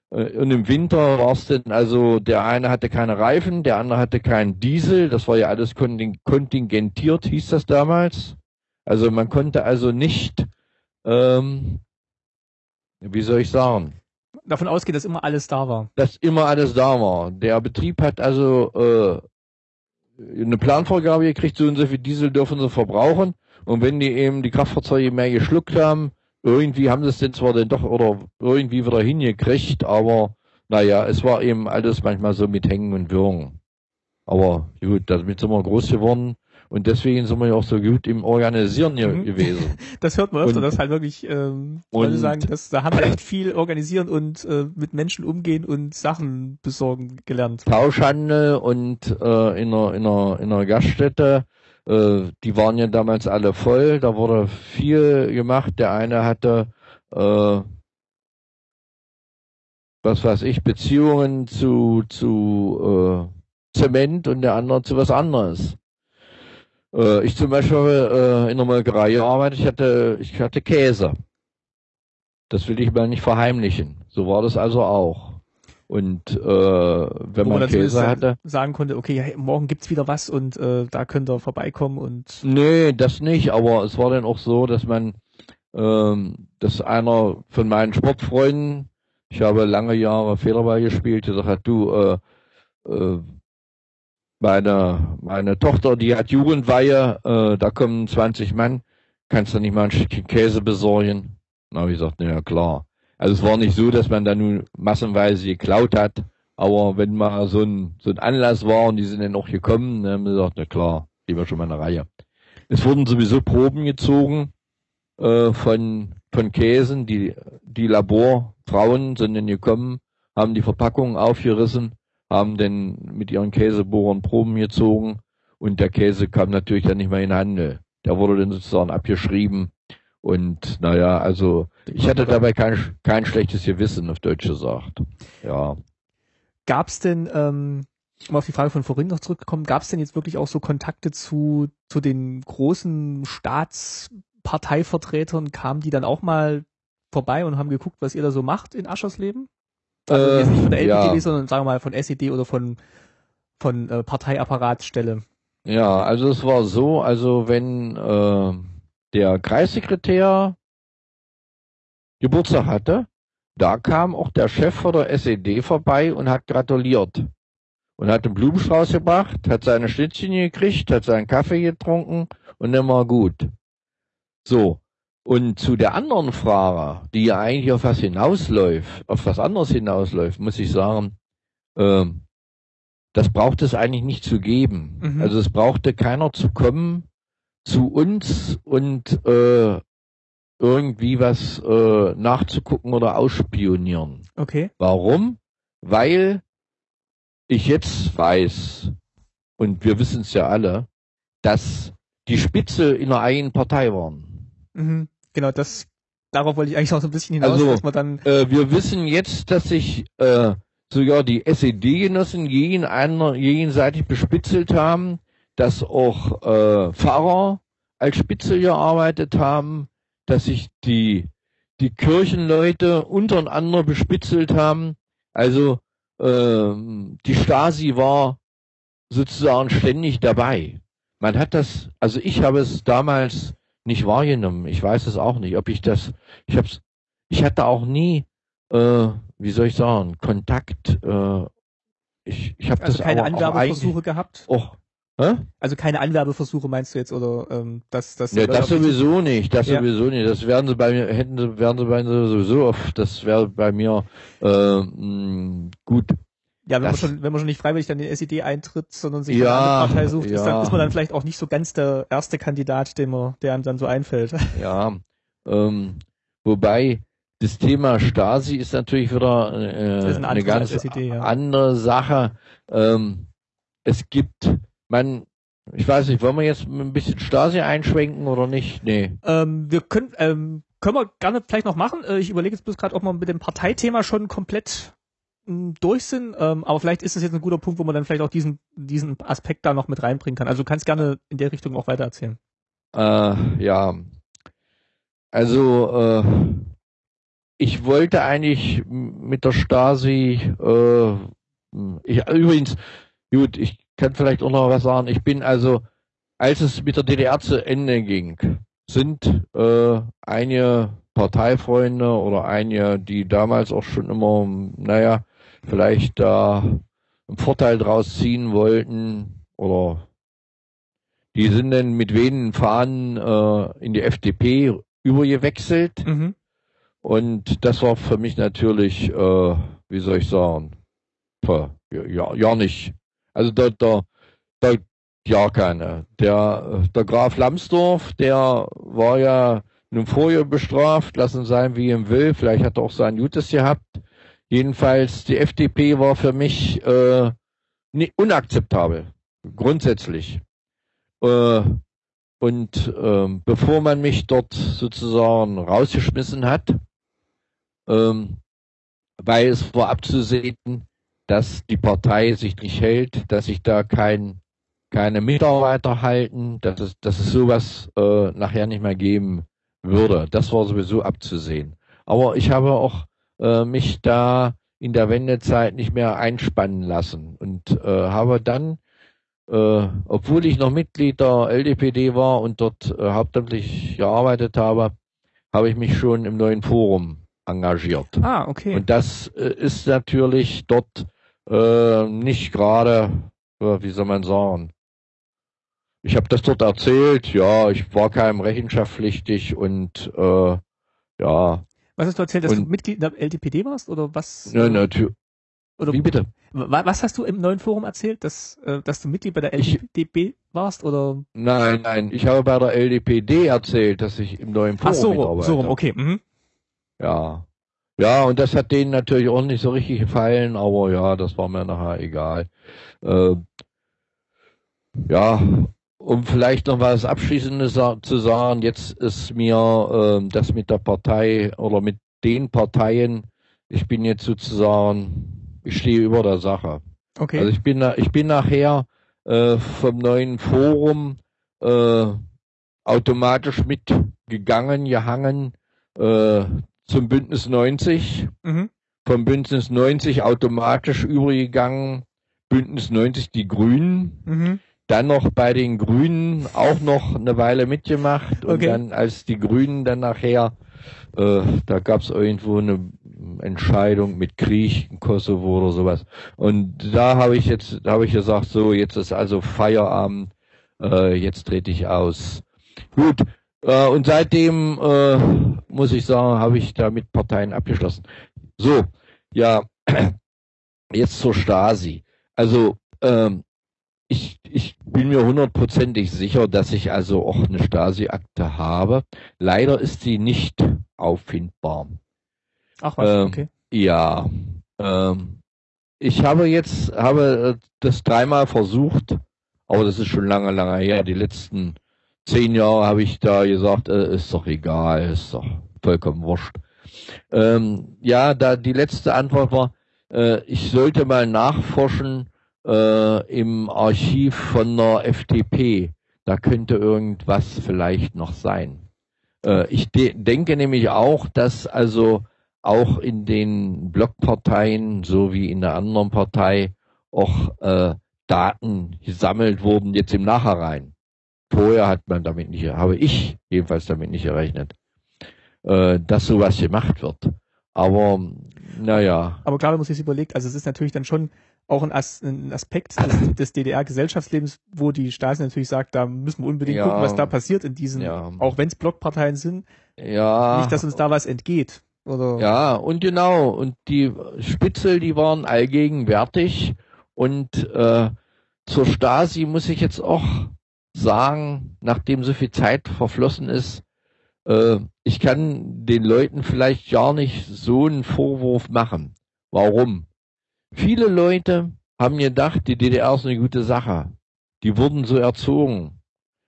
und im Winter war es denn, also der eine hatte keine Reifen, der andere hatte keinen Diesel, das war ja alles konting- kontingentiert, hieß das damals. Also man konnte also nicht, ähm, wie soll ich sagen, Davon ausgehen, dass immer alles da war. dass immer alles da war. Der Betrieb hat also äh, eine Planvorgabe gekriegt, so und so viel Diesel dürfen sie verbrauchen. Und wenn die eben die Kraftfahrzeuge mehr geschluckt haben, irgendwie haben sie es denn zwar dann doch oder irgendwie wieder hingekriegt, aber naja, es war eben alles manchmal so mit Hängen und Würgen. Aber gut, damit sind wir groß geworden und deswegen sind wir ja auch so gut im Organisieren Mhm. gewesen. Das hört man öfter, Und- dass halt wirklich ähm, Leute und- sagen, dass, da haben wir echt viel organisieren und äh, mit Menschen umgehen und Sachen besorgen gelernt. Tauschhandel und äh, in, einer, in, einer, in einer Gaststätte, äh, die waren ja damals alle voll, da wurde viel gemacht. Der eine hatte, äh, was weiß ich, Beziehungen zu, zu äh, Zement und der andere zu was anderes. Äh, ich zum Beispiel äh, in der Molkerei gearbeitet, ich hatte, ich hatte Käse. Das will ich mal nicht verheimlichen. So war das also auch. Und äh, wenn Wo man man Käse hatte, sagen konnte, okay, hey, morgen gibt's wieder was und äh, da könnt ihr vorbeikommen und Nee, das nicht, aber es war dann auch so, dass man, ähm, dass einer von meinen Sportfreunden, ich habe lange Jahre Federball gespielt, gesagt hat, du, äh, äh, meine, meine Tochter, die hat Jugendweihe, äh, da kommen 20 Mann, kannst du nicht mal ein Stückchen Käse besorgen? Na, ich gesagt, na ja, klar. Also es war nicht so, dass man da nun massenweise geklaut hat, aber wenn mal so ein, so ein Anlass war und die sind dann auch gekommen, dann haben wir gesagt, na klar, gehen wir schon mal eine Reihe. Es wurden sowieso Proben gezogen äh, von, von Käsen, die, die Laborfrauen sind dann gekommen, haben die Verpackungen aufgerissen, haben dann mit ihren Käsebohrern Proben gezogen und der Käse kam natürlich dann nicht mehr in den Handel. Der wurde dann sozusagen abgeschrieben und naja, also ich hatte dabei kein, kein schlechtes Gewissen, auf Deutsch gesagt. Ja. Gab's denn, ähm, um auf die Frage von vorhin noch zurückzukommen, gab's denn jetzt wirklich auch so Kontakte zu, zu den großen Staatsparteivertretern? Kamen die dann auch mal vorbei und haben geguckt, was ihr da so macht in Aschersleben? Also Äh, jetzt nicht von der LPTB, ja. sondern sagen wir mal von SED oder von, von äh, Parteiapparatstelle. Ja, also es war so, also wenn äh, der Kreissekretär Geburtstag hatte, da kam auch der Chef von der SED vorbei und hat gratuliert. Und hat einen Blumenstrauß gebracht, hat seine Schnittchen gekriegt, hat seinen Kaffee getrunken und dann war gut. So. Und zu der anderen Frage, die ja eigentlich auf was hinausläuft, auf was anderes hinausläuft, muss ich sagen, ähm, das braucht es eigentlich nicht zu geben. Mhm. Also es brauchte keiner zu kommen zu uns und äh, irgendwie was äh, nachzugucken oder ausspionieren. Okay. Warum? Weil ich jetzt weiß, und wir wissen es ja alle, dass die Spitze in der eigenen Partei waren. Mhm. Genau, das, darauf wollte ich eigentlich auch so ein bisschen hinaus, Also, dass man dann, Äh, wir wissen jetzt, dass sich äh, sogar die SED-Genossen einer, gegenseitig bespitzelt haben, dass auch äh, Pfarrer als Spitzel gearbeitet haben, dass sich die, die Kirchenleute untereinander bespitzelt haben. Also ähm, die Stasi war sozusagen ständig dabei. Man hat das, also ich habe es damals nicht wahrgenommen. Ich weiß es auch nicht, ob ich das, ich hab's, ich hatte auch nie, äh, wie soll ich sagen, Kontakt. Äh, ich ich habe also das keine auch Anwerbeversuche eigentlich gehabt. auch, hä? Also keine Anwerbeversuche meinst du jetzt, oder ähm, dass das Ja, das sowieso nicht, das Ja. sowieso nicht. Das werden sie bei mir, hätten sie, werden sie bei mir sowieso oft, das wäre bei mir äh, mh, gut. Ja, wenn man das- schon, wenn man schon nicht freiwillig dann in die SED eintritt, sondern sich Ja, eine andere Partei sucht, ist, dann, ja. ist man dann vielleicht auch nicht so ganz der erste Kandidat, den man, der einem dann so einfällt. Ja, ähm, wobei das Thema Stasi ist natürlich wieder äh, ein eine ganz SED, ja. andere Sache. Ähm, es gibt, man, ich weiß nicht, wollen wir jetzt ein bisschen Stasi einschwenken oder nicht? Nee. Ähm, wir können, ähm, können wir gerne vielleicht noch machen. Äh, ich überlege jetzt bloß gerade, ob wir mit dem Parteithema schon komplett mh, durch sind. Ähm, aber vielleicht ist es jetzt ein guter Punkt, wo man dann vielleicht auch diesen, diesen Aspekt da noch mit reinbringen kann. Also du kannst gerne in der Richtung auch weiter erzählen. Äh, ja. Also, äh, ich wollte eigentlich mit der Stasi, äh, ich, übrigens, gut, ich kann vielleicht auch noch was sagen. Ich bin also, als es mit der DDR zu Ende ging, sind äh, einige Parteifreunde oder einige, die damals auch schon immer, naja, vielleicht da einen Vorteil draus ziehen wollten oder die sind dann mit wenigen Fahnen äh, in die FDP übergewechselt. Mhm. Und das war für mich natürlich, äh, wie soll ich sagen, puh, ja, ja nicht. Also da, da, da ja keine. Der, äh, der Graf Lambsdorff, der war ja nun vorher bestraft, lassen sein wie ihm will, vielleicht hat er auch sein Gutes gehabt. Jedenfalls, die FDP war für mich äh, unakzeptabel, grundsätzlich. Äh, und ähm, bevor man mich dort sozusagen rausgeschmissen hat, ähm, weil es war abzusehen, dass die Partei sich nicht hält, dass sich da kein, keine Mitarbeiter halten, dass es, dass es sowas äh, nachher nicht mehr geben würde. Das war sowieso abzusehen. Aber ich habe auch äh, mich da in der Wendezeit nicht mehr einspannen lassen und äh, habe dann äh, obwohl ich noch Mitglied der LDPD war und dort äh, hauptamtlich gearbeitet habe, habe ich mich schon im neuen Forum engagiert. Ah, okay. Und das äh, ist natürlich dort äh, nicht gerade, äh, wie soll man sagen, ich habe das dort erzählt, ja, ich war keinem rechenschaftspflichtig und äh, ja, was hast du erzählt, dass du und- Mitglied der LDPD warst oder was? ne, natürlich. oder Wie bitte? wa- was hast du im neuen Forum erzählt, dass, äh, dass du Mitglied bei der LDPD warst oder? Nein, nein, ich habe bei der LDPD erzählt, dass ich im neuen Forum Ach so, mitarbeite. so rum, okay. Mhm. Ja. Ja, und das hat denen natürlich auch nicht so richtig gefallen, aber ja, das war mir nachher egal. Äh, ja, um vielleicht noch was Abschließendes zu sagen, jetzt ist mir äh, das mit der Partei oder mit den Parteien, ich bin jetzt sozusagen, ich stehe über der Sache. Okay. Also ich bin, ich bin nachher äh, vom neuen Forum äh, automatisch mitgegangen, gehangen äh, zum Bündnis 90, mhm. vom Bündnis 90 automatisch übergegangen. Bündnis 90 die Grünen. Mhm. Dann noch bei den Grünen auch noch eine Weile mitgemacht. Und okay. dann, als die Grünen dann nachher, äh, da gab es irgendwo eine Entscheidung mit Krieg in Kosovo oder sowas. Und da habe ich jetzt, da habe ich gesagt, so, jetzt ist also Feierabend, äh, jetzt trete ich aus. Gut, äh, und seitdem äh, muss ich sagen, habe ich da mit Parteien abgeschlossen. So, ja, jetzt zur Stasi. Also ähm, ich, ich bin mir hundertprozentig sicher, dass ich also auch eine Stasi-Akte habe. Leider ist sie nicht auffindbar. Ach was, ähm, okay. Ja. Ähm, ich habe jetzt, habe das dreimal versucht, aber das ist schon lange, lange her. Die letzten zehn Jahre habe ich da gesagt, äh, ist doch egal, ist doch vollkommen wurscht. Ähm, ja, da die letzte Antwort war, äh, ich sollte mal nachforschen äh, im Archiv von der FDP. Da könnte irgendwas vielleicht noch sein. Äh, ich de denke nämlich auch, dass also auch in den Blockparteien so wie in der anderen Partei auch äh, Daten gesammelt wurden jetzt im Nachhinein. Vorher hat man damit nicht, habe ich jedenfalls damit nicht gerechnet, äh, dass sowas gemacht wird. Aber naja. Aber klar, wenn man sich überlegt, also es ist natürlich dann schon auch ein, As ein Aspekt des, des DDR-Gesellschaftslebens, wo die Stasi natürlich sagt, da müssen wir unbedingt ja, gucken, was da passiert in diesen, ja. auch wenn es Blockparteien sind. Ja. Nicht, dass uns da was entgeht. Oder? Ja, und genau. Und die Spitzel, die waren allgegenwärtig. Und äh, zur Stasi muss ich jetzt auch sagen, nachdem so viel Zeit verflossen ist, äh, ich kann den Leuten vielleicht gar nicht so einen Vorwurf machen. Warum? Viele Leute haben gedacht, die DDR ist eine gute Sache. Die wurden so erzogen.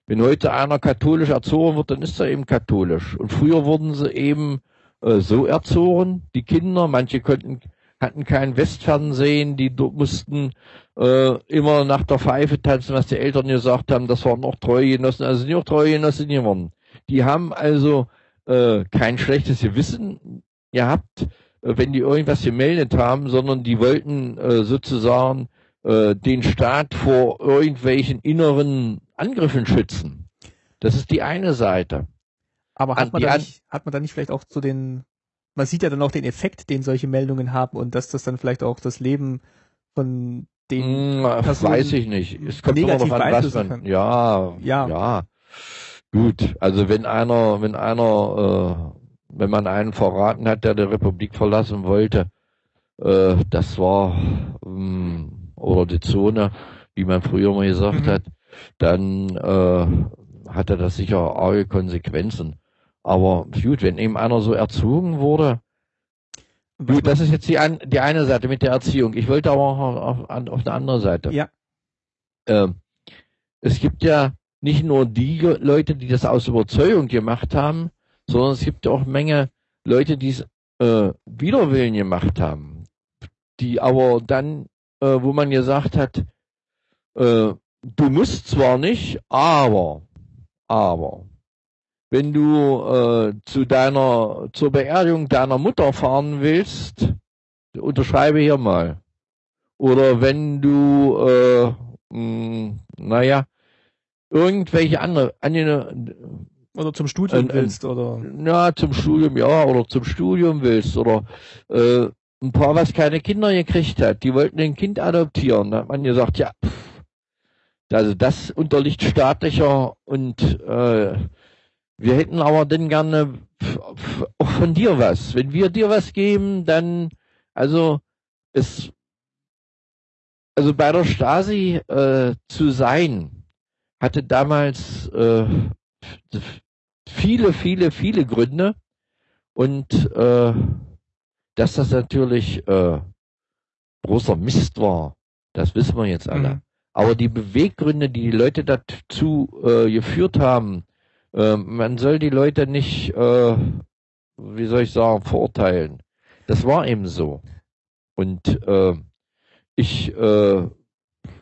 Wenn heute einer katholisch erzogen wird, dann ist er eben katholisch. Und früher wurden sie eben äh, so erzogen, die Kinder, manche konnten, hatten kein Westfernsehen, die mussten äh, immer nach der Pfeife tanzen, was die Eltern gesagt haben, das waren auch Treugenossen, also sind auch Treugenossen geworden. Die haben also äh, kein schlechtes Gewissen gehabt, äh, wenn die irgendwas gemeldet haben, sondern die wollten äh, sozusagen äh, den Staat vor irgendwelchen inneren Angriffen schützen. Das ist die eine Seite. Aber hat man, da nicht, hat man da nicht vielleicht auch zu den, man sieht ja dann auch den Effekt, den solche Meldungen haben und dass das dann vielleicht auch das Leben von den hm, Personen weiß ich nicht. Es kommt immer noch an, was man, ja, ja, ja. Gut, also wenn einer, wenn einer, äh, wenn man einen verraten hat, der die Republik verlassen wollte, äh, das war, ähm, oder die Zone, wie man früher mal gesagt mhm. hat, dann äh, hatte das sicher arge Konsequenzen. Aber gut, wenn eben einer so erzogen wurde, gut, das ist jetzt die, an, die eine Seite mit der Erziehung. Ich wollte aber auch auf, auf, auf eine andere Seite. Ja. Ähm, es gibt ja nicht nur die Leute, die das aus Überzeugung gemacht haben, sondern es gibt auch Menge Leute, die es äh, widerwillen gemacht haben, die aber dann, äh, wo man gesagt hat, äh, du musst zwar nicht, aber, aber, wenn du äh, zu deiner, zur Beerdigung deiner Mutter fahren willst, unterschreibe hier mal. Oder wenn du, äh, mh, naja, irgendwelche andere, oder zum Studium äh, willst, oder? Ja, zum Studium, ja, oder zum Studium willst, oder äh, ein Paar, was keine Kinder gekriegt hat, die wollten ein Kind adoptieren. Da hat man gesagt, ja, pff, also das unterliegt staatlicher und äh, wir hätten aber dann gerne auch von dir was. Wenn wir dir was geben, dann, also es, also bei der Stasi äh, zu sein, hatte damals äh, viele, viele, viele Gründe und äh, dass das natürlich äh, großer Mist war, das wissen wir jetzt alle. Mhm. Aber die Beweggründe, die die Leute dazu äh, geführt haben, äh, man soll die Leute nicht, äh, wie soll ich sagen, verurteilen. Das war eben so. Und äh, ich äh,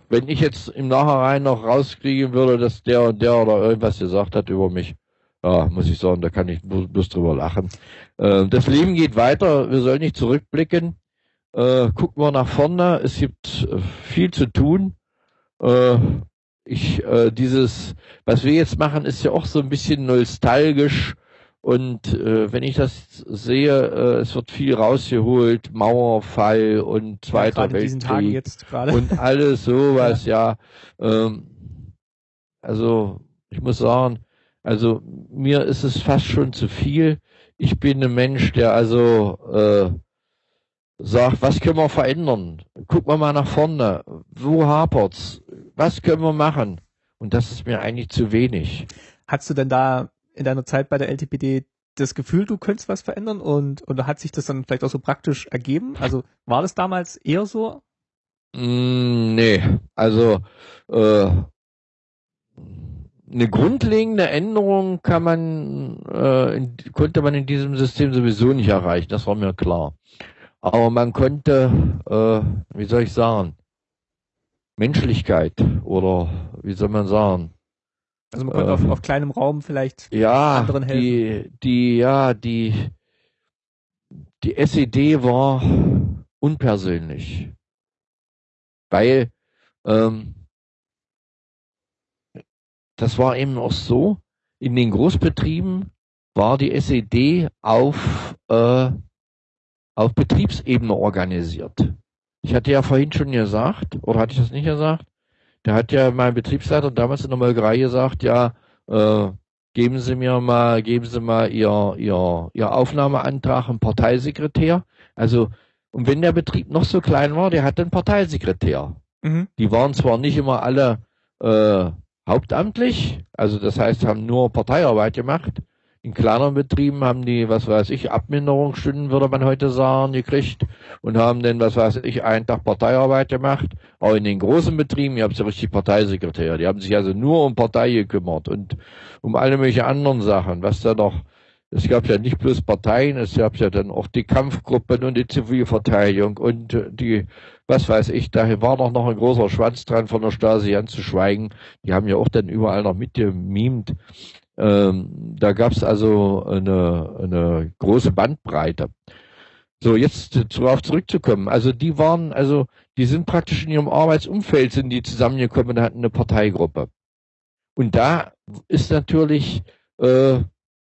wenn ich jetzt im Nachhinein noch rauskriegen würde, dass der und der oder irgendwas gesagt hat über mich, ja, muss ich sagen, da kann ich bloß drüber lachen. Äh, das Leben geht weiter, wir sollen nicht zurückblicken. äh, gucken wir nach vorne. Es gibt äh, viel zu tun. Ich, äh, dieses, was wir jetzt machen, ist ja auch so ein bisschen nostalgisch. Und äh, wenn ich das sehe, äh, es wird viel rausgeholt, Mauerfall und Zweiter ja, Weltkrieg und alles sowas, ja. ja. Ähm, also ich muss sagen, also mir ist es fast schon zu viel. Ich bin ein Mensch, der also äh, sagt, was können wir verändern? Gucken wir mal nach vorne. Wo hapert's? Was können wir machen? Und das ist mir eigentlich zu wenig. Hast du denn da in deiner Zeit bei der LTPD das Gefühl, du könntest was verändern und oder hat sich das dann vielleicht auch so praktisch ergeben? Also war das damals eher so? Mm, nee, also äh, eine grundlegende Änderung kann man äh, in, konnte man in diesem System sowieso nicht erreichen, das war mir klar. Aber man konnte, äh, wie soll ich sagen, Menschlichkeit oder wie soll man sagen? Also man konnte äh, auf, auf kleinem Raum vielleicht ja, anderen helfen. Die, die, ja, die, die SED war unpersönlich. Weil ähm, das war eben auch so, in den Großbetrieben war die SED auf, äh, auf Betriebsebene organisiert. Ich hatte ja vorhin schon gesagt, oder hatte ich das nicht gesagt? Da hat ja mein Betriebsleiter damals in der Molkerei gesagt, ja, äh, geben Sie mir mal, geben Sie mal Ihr, Ihr, Ihr Aufnahmeantrag im Parteisekretär. Also, und wenn der Betrieb noch so klein war, der hatte einen Parteisekretär. Mhm. Die waren zwar nicht immer alle äh, hauptamtlich, also das heißt, haben nur Parteiarbeit gemacht. In kleineren Betrieben haben die, was weiß ich, Abminderungsstunden, würde man heute sagen, gekriegt und haben dann, was weiß ich, einen Tag Parteiarbeit gemacht. Auch in den großen Betrieben, ihr habt ja richtig Parteisekretär, die haben sich also nur um Partei gekümmert und um alle möglichen anderen Sachen, was da noch es gab ja nicht bloß Parteien, es gab ja dann auch die Kampfgruppen und die Zivilverteidigung und die, was weiß ich, da war doch noch ein großer Schwanz dran von der Stasi anzuschweigen. Die haben ja auch dann überall noch mitgemimt. Ähm, da gab es also eine, eine große Bandbreite. So, jetzt darauf zurückzukommen. Also die waren, also die sind praktisch in ihrem Arbeitsumfeld sind die zusammengekommen und hatten eine Parteigruppe. Und da ist natürlich äh,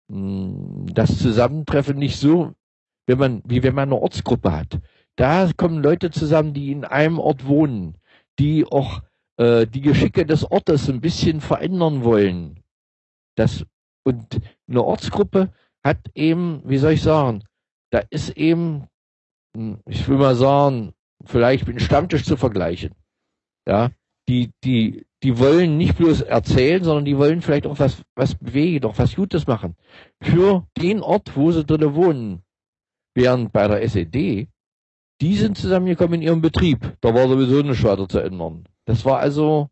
hm, das Zusammentreffen nicht so, wenn man, wie wenn man eine Ortsgruppe hat. Da kommen Leute zusammen, die in einem Ort wohnen, die auch äh, die Geschicke des Ortes ein bisschen verändern wollen. Das, und eine Ortsgruppe hat eben, wie soll ich sagen, da ist eben, hm, ich will mal sagen, vielleicht mit einem Stammtisch zu vergleichen. Ja, die, die, die wollen nicht bloß erzählen, sondern die wollen vielleicht auch was, was bewegen, auch was Gutes machen. Für den Ort, wo sie drin wohnen. Während bei der SED, die sind zusammengekommen in ihrem Betrieb. Da war sowieso nicht weiter zu ändern. Das war also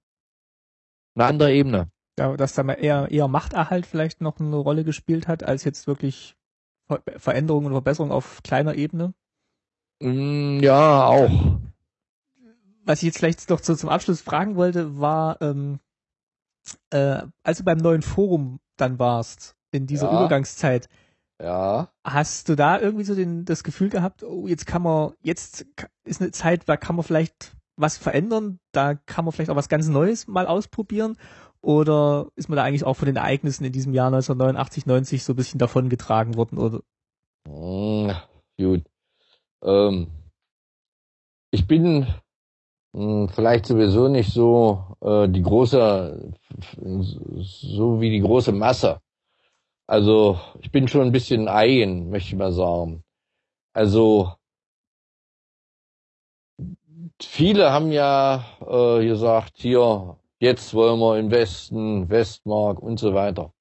eine andere Ebene. Dass da mal eher, eher Machterhalt vielleicht noch eine Rolle gespielt hat, als jetzt wirklich Veränderungen und Verbesserungen auf kleiner Ebene? Mm, ja, auch was ich jetzt vielleicht noch so zum Abschluss fragen wollte, war, ähm, äh, als du beim neuen Forum dann warst, in dieser ja. Übergangszeit, ja. Hast du da irgendwie so den, das Gefühl gehabt, oh, jetzt kann man, jetzt ist eine Zeit, da kann man vielleicht was verändern, da kann man vielleicht auch was ganz Neues mal ausprobieren? Oder ist man da eigentlich auch von den Ereignissen in diesem Jahr 1989, 90 so ein bisschen davon getragen worden? Oder? Hm, gut. Ähm, ich bin hm, vielleicht sowieso nicht so äh, die große, so wie die große Masse. Also ich bin schon ein bisschen eigen, möchte ich mal sagen. Also viele haben ja äh, gesagt, hier, jetzt wollen wir in Westen, Westmark und so weiter.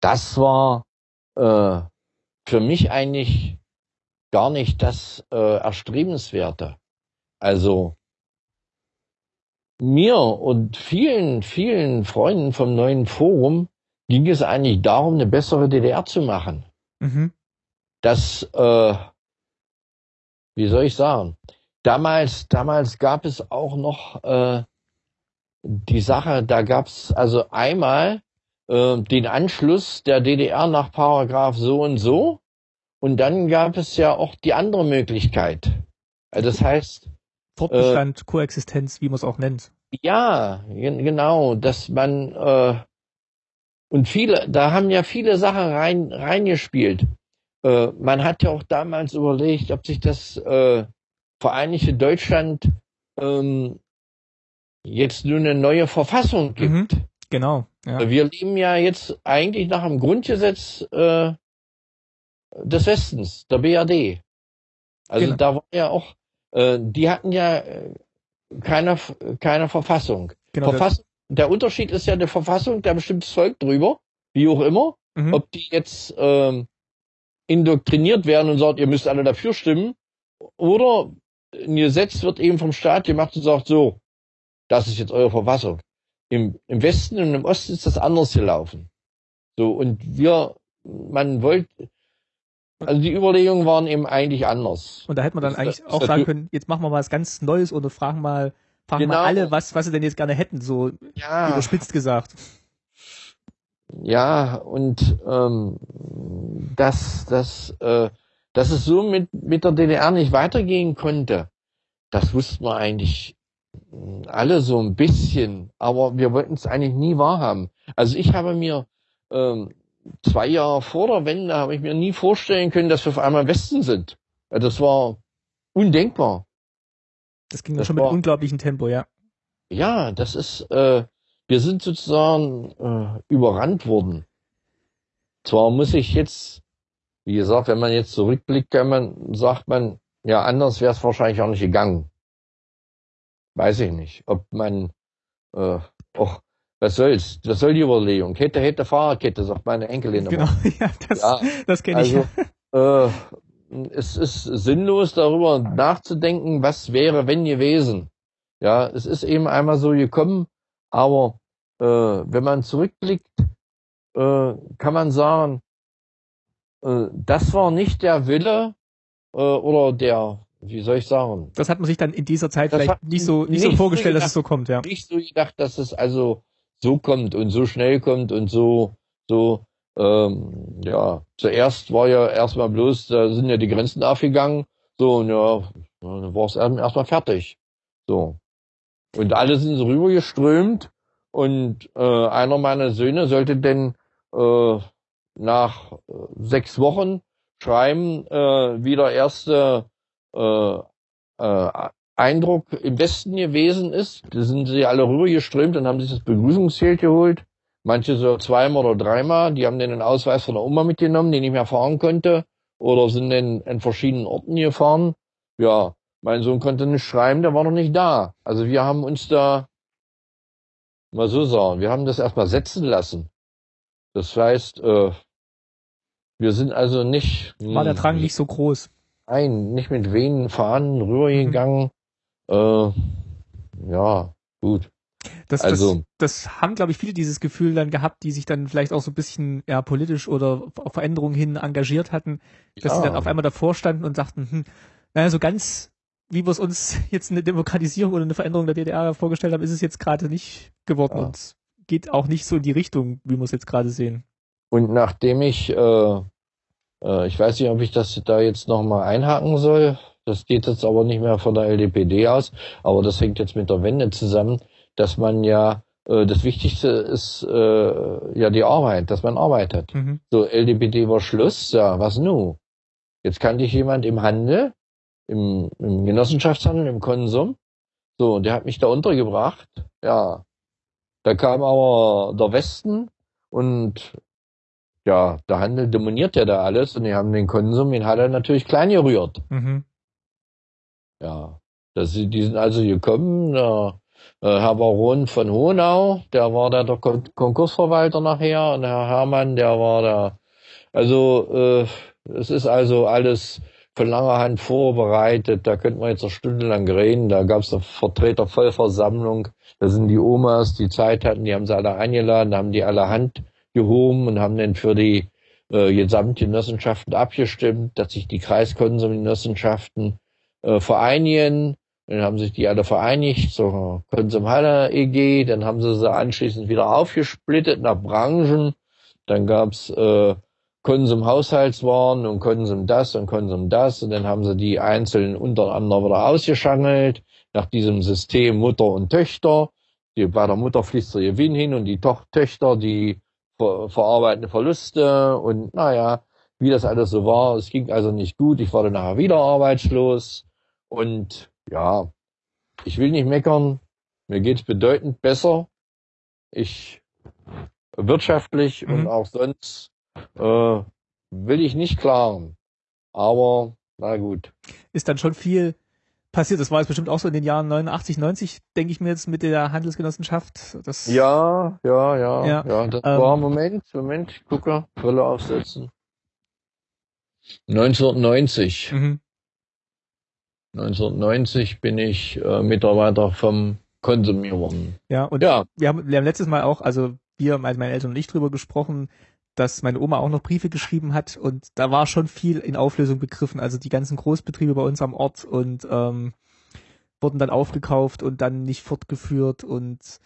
Das war äh, für mich eigentlich gar nicht das äh, Erstrebenswerte. Also mir und vielen, vielen Freunden vom neuen Forum ging es eigentlich darum, eine bessere DDR zu machen. Mhm. Das, äh, wie soll ich sagen, damals, damals gab es auch noch äh, die Sache, da gab es also einmal äh, den Anschluss der DDR nach Paragraph so und so und dann gab es ja auch die andere Möglichkeit. Also das heißt. Fortbestand, äh, Koexistenz, wie man es auch nennt. Ja, genau, dass man äh, und viele, da haben ja viele Sachen rein reingespielt. Äh, man hat ja auch damals überlegt, ob sich das äh, Vereinigte Deutschland ähm, jetzt nur eine neue Verfassung mhm. gibt. Mhm, genau. Ja. Wir leben ja jetzt eigentlich nach dem Grundgesetz äh, des Westens, der BRD. Also genau. da war ja auch, äh, die hatten ja äh, keine, keine Verfassung. Genau, Verfassung. Der Unterschied ist ja eine Verfassung, da bestimmt das Volk drüber, wie auch immer. Mhm. Ob die jetzt ähm, indoktriniert werden und sagt, ihr müsst alle dafür stimmen, oder ein Gesetz wird eben vom Staat gemacht und sagt so, das ist jetzt eure Verfassung. Im, Im Westen und im Osten ist das anders gelaufen. So, und wir, man wollte, also die Überlegungen waren eben eigentlich anders. Und da hätte man dann das, eigentlich das, auch sagen können, jetzt machen wir mal was ganz Neues oder fragen mal, fragen genau. mal alle, was, was sie denn jetzt gerne hätten, so ja. überspitzt gesagt. Ja, und ähm, dass, dass, äh, dass es so mit, mit der DDR nicht weitergehen konnte, das wussten wir eigentlich alle so ein bisschen, aber wir wollten es eigentlich nie wahrhaben. Also ich habe mir ähm, zwei Jahre vor der Wende habe ich mir nie vorstellen können, dass wir auf einmal Westen sind. Das war undenkbar. Das ging das schon war, mit unglaublichem Tempo, ja. Ja, das ist, äh, wir sind sozusagen äh, überrannt worden. Zwar muss ich jetzt, wie gesagt, wenn man jetzt zurückblickt, kann man, sagt man, ja, anders wäre es wahrscheinlich auch nicht gegangen. Weiß ich nicht, ob man, äh, auch was soll's? Was soll die Überlegung? Kette, hätte, Fahrradkette, sagt meine Enkelin Genau, ja, das, ja, das kenne ich. Also, äh, es ist sinnlos, darüber nachzudenken, was wäre, wenn gewesen. Ja, es ist eben einmal so gekommen, aber äh, wenn man zurückblickt, äh, kann man sagen, äh, das war nicht der Wille äh, oder der wie soll ich sagen? Das hat man sich dann in dieser Zeit das vielleicht nicht so, nicht, nicht so vorgestellt, so gedacht, dass es so kommt, ja. Nicht so gedacht, dass es also so kommt und so schnell kommt und so, so, ähm, ja, zuerst war ja erstmal bloß, da sind ja die Grenzen aufgegangen, so, und ja, dann war es erstmal fertig. So. Und alle sind so rübergeströmt und äh, einer meiner Söhne sollte denn äh, nach äh, sechs Wochen schreiben, äh, wieder erste äh, äh, Eindruck im Westen gewesen ist. Da sind sie alle rübergeströmt und haben sich das Begrüßungszelt geholt. Manche so zweimal oder dreimal. Die haben den Ausweis von der Oma mitgenommen, den ich mehr fahren konnte. Oder sind dann in verschiedenen Orten gefahren. Ja, mein Sohn konnte nicht schreiben, der war noch nicht da. Also wir haben uns da, mal so sagen, wir haben das erstmal setzen lassen. Das heißt, äh, wir sind also nicht. War der Drang nicht so groß? Nein, nicht mit Venen Fahnen rübergegangen. Mhm. Äh, ja, gut. Das, also, das, das haben, glaube ich, viele dieses Gefühl dann gehabt, die sich dann vielleicht auch so ein bisschen ja, politisch oder auf Veränderungen hin engagiert hatten, dass ja. sie dann auf einmal davor standen und sagten, hm, naja, so ganz, wie wir es uns jetzt eine Demokratisierung oder eine Veränderung der DDR vorgestellt haben, ist es jetzt gerade nicht geworden ja. und geht auch nicht so in die Richtung, wie wir es jetzt gerade sehen. Und nachdem ich äh, äh, ich weiß nicht, ob ich das da jetzt nochmal einhaken soll. Das geht jetzt aber nicht mehr von der LDPD aus, aber das hängt jetzt mit der Wende zusammen, dass man ja äh, das Wichtigste ist äh, ja die Arbeit, dass man arbeitet. Mhm. So, LDPD war Schluss, ja, was nu? Jetzt kannte ich jemand im Handel, im, im Genossenschaftshandel, im Konsum. So, und der hat mich da untergebracht. Ja. Da kam aber der Westen und ja, der Handel dominiert ja da alles und die haben den Konsum in Halle natürlich klein gerührt. Mhm. Ja, das, die sind also gekommen, der äh, Herr Baron von Honau, der war da der Kon Konkursverwalter nachher und Herr Hermann, der war da, also äh, es ist also alles von langer Hand vorbereitet, da könnte man jetzt noch stundenlang reden, da gab es eine Vertretervollversammlung, da sind die Omas, die Zeit hatten, die haben sie alle eingeladen, da haben die alle Hand gehoben und haben dann für die äh, Gesamtgenossenschaften abgestimmt, dass sich die Kreiskonsumgenossenschaften äh, vereinigen. Dann haben sich die alle vereinigt zur Konsumhalle EG. Dann haben sie sie anschließend wieder aufgesplittet nach Branchen. Dann gab's äh, Konsum Haushaltswaren und Konsum das und Konsum das und dann haben sie die einzelnen untereinander wieder ausgeschangelt nach diesem System Mutter und Töchter. Die, bei der Mutter fließt der Gewinn hin und die Töchter, die ver verarbeiten Verluste und naja, wie das alles so war. Es ging also nicht gut. Ich war dann nachher wieder arbeitslos und ja, ich will nicht meckern. Mir geht's bedeutend besser. Ich wirtschaftlich mhm. und auch sonst äh, will ich nicht klagen. Aber na gut. Ist dann schon viel passiert. Das war jetzt bestimmt auch so in den Jahren 89, 90, denke ich mir jetzt mit der Handelsgenossenschaft. Das ja, ja, ja, ja. ja das ähm, war Moment, Moment, gucke, Brille aufsetzen. 1990. Mhm. 1990 bin ich äh, Mitarbeiter vom Konsumieren. Ja, und ja. Wir, haben, wir haben letztes Mal auch, also wir, meine Eltern und ich drüber gesprochen, dass meine Oma auch noch Briefe geschrieben hat und da war schon viel in Auflösung begriffen. Also die ganzen Großbetriebe bei uns am Ort und ähm, wurden dann aufgekauft und dann nicht fortgeführt und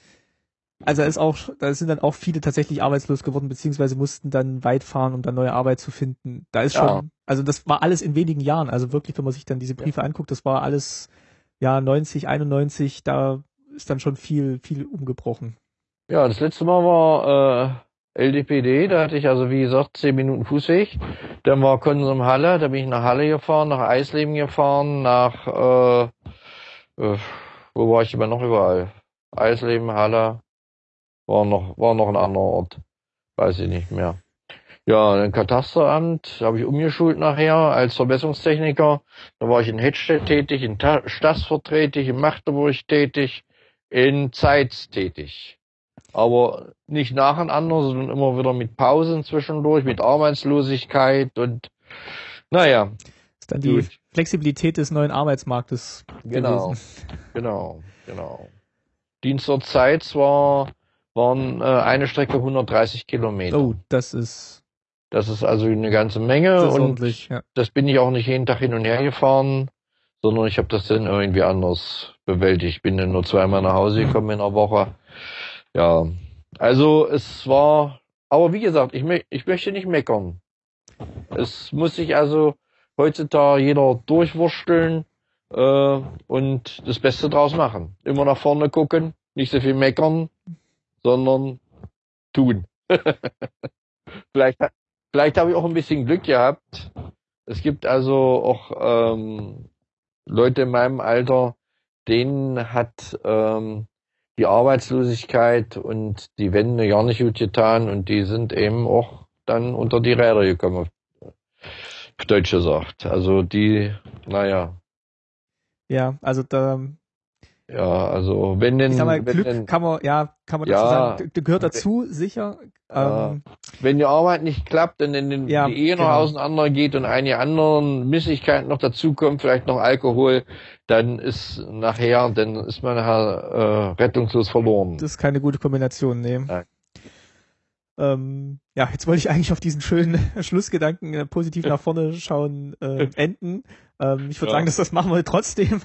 also da ist auch, da sind dann auch viele tatsächlich arbeitslos geworden, beziehungsweise mussten dann weit fahren, um dann neue Arbeit zu finden. Da ist ja. schon, also das war alles in wenigen Jahren. Also wirklich, wenn man sich dann diese Briefe ja. anguckt, das war alles, ja, 90, 91, da ist dann schon viel, viel umgebrochen. Ja, das letzte Mal war äh, LDPD, da hatte ich also wie gesagt zehn Minuten Fußweg. Dann war Konsum Halle, da bin ich nach Halle gefahren, nach Eisleben gefahren, nach äh, äh, wo war ich immer noch überall? Eisleben, Halle, war noch, war noch ein anderer Ort. Weiß ich nicht mehr. Ja, ein Katasteramt habe ich umgeschult nachher als Verbesserungstechniker. Da war ich in Hedstedt tätig, in Stassfurt tätig, in Magdeburg tätig, in Zeitz tätig. Aber nicht nacheinander, sondern immer wieder mit Pausen zwischendurch, mit Arbeitslosigkeit und naja. Ist dann die gut. Flexibilität des neuen Arbeitsmarktes. Genau, gewesen. genau, genau. Dienst zur Zeit war waren äh, eine Strecke 130 Kilometer. Oh, das ist. Das ist also eine ganze Menge das und ja. das bin ich auch nicht jeden Tag hin und her gefahren, sondern ich habe das dann irgendwie anders bewältigt. Ich bin dann nur zweimal nach Hause gekommen in einer Woche. Ja, also es war, aber wie gesagt, ich, ich möchte nicht meckern. Es muss sich also heutzutage jeder durchwursteln äh, und das Beste draus machen. Immer nach vorne gucken, nicht so viel meckern, sondern tun. vielleicht vielleicht habe ich auch ein bisschen Glück gehabt. Es gibt also auch ähm, Leute in meinem Alter, denen hat ähm, die Arbeitslosigkeit und die Wände gar nicht gut getan und die sind eben auch dann unter die Räder gekommen, auf Deutsch gesagt. Also die, naja. Ja, also da ja, also wenn denn, ich sag mal, Glück denn, kann man, ja, kann man ja, dazu sagen, gehört dazu, sicher. Ja. Ähm, wenn die Arbeit nicht klappt, dann in ja, die Ehe noch genau. auseinander geht und einige anderen Missigkeiten noch dazukommen, vielleicht noch Alkohol, dann ist nachher, dann ist man nachher äh, rettungslos verloren. Das ist keine gute Kombination, nee. Nein. Ähm, ja, jetzt wollte ich eigentlich auf diesen schönen Schlussgedanken äh, positiv nach vorne schauen äh, enden. Ähm, ich würde ja. sagen, dass das machen wir trotzdem.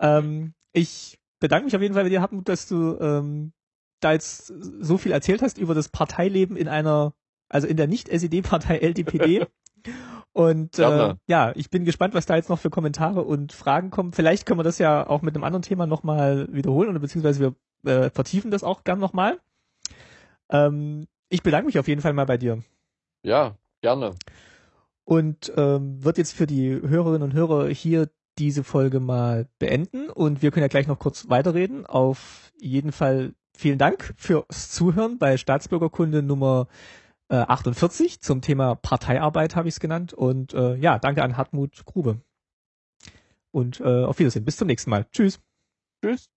Ähm, ich bedanke mich auf jeden Fall bei dir, Hartmut, dass du ähm, da jetzt so viel erzählt hast über das Parteileben in einer, also in der Nicht-SED-Partei LDPD. Und äh, ja, ich bin gespannt, was da jetzt noch für Kommentare und Fragen kommen. Vielleicht können wir das ja auch mit einem anderen Thema nochmal wiederholen oder beziehungsweise wir äh, vertiefen das auch gern nochmal. Ähm, ich bedanke mich auf jeden Fall mal bei dir. Ja, gerne. Und ähm, wird jetzt für die Hörerinnen und Hörer hier diese Folge mal beenden und wir können ja gleich noch kurz weiterreden. Auf jeden Fall vielen Dank fürs Zuhören bei Staatsbürgerkunde Nummer äh, 48 zum Thema Parteiarbeit habe ich es genannt und äh, ja, danke an Hartmut Grube. Und äh, auf Wiedersehen, bis zum nächsten Mal. Tschüss. Tschüss.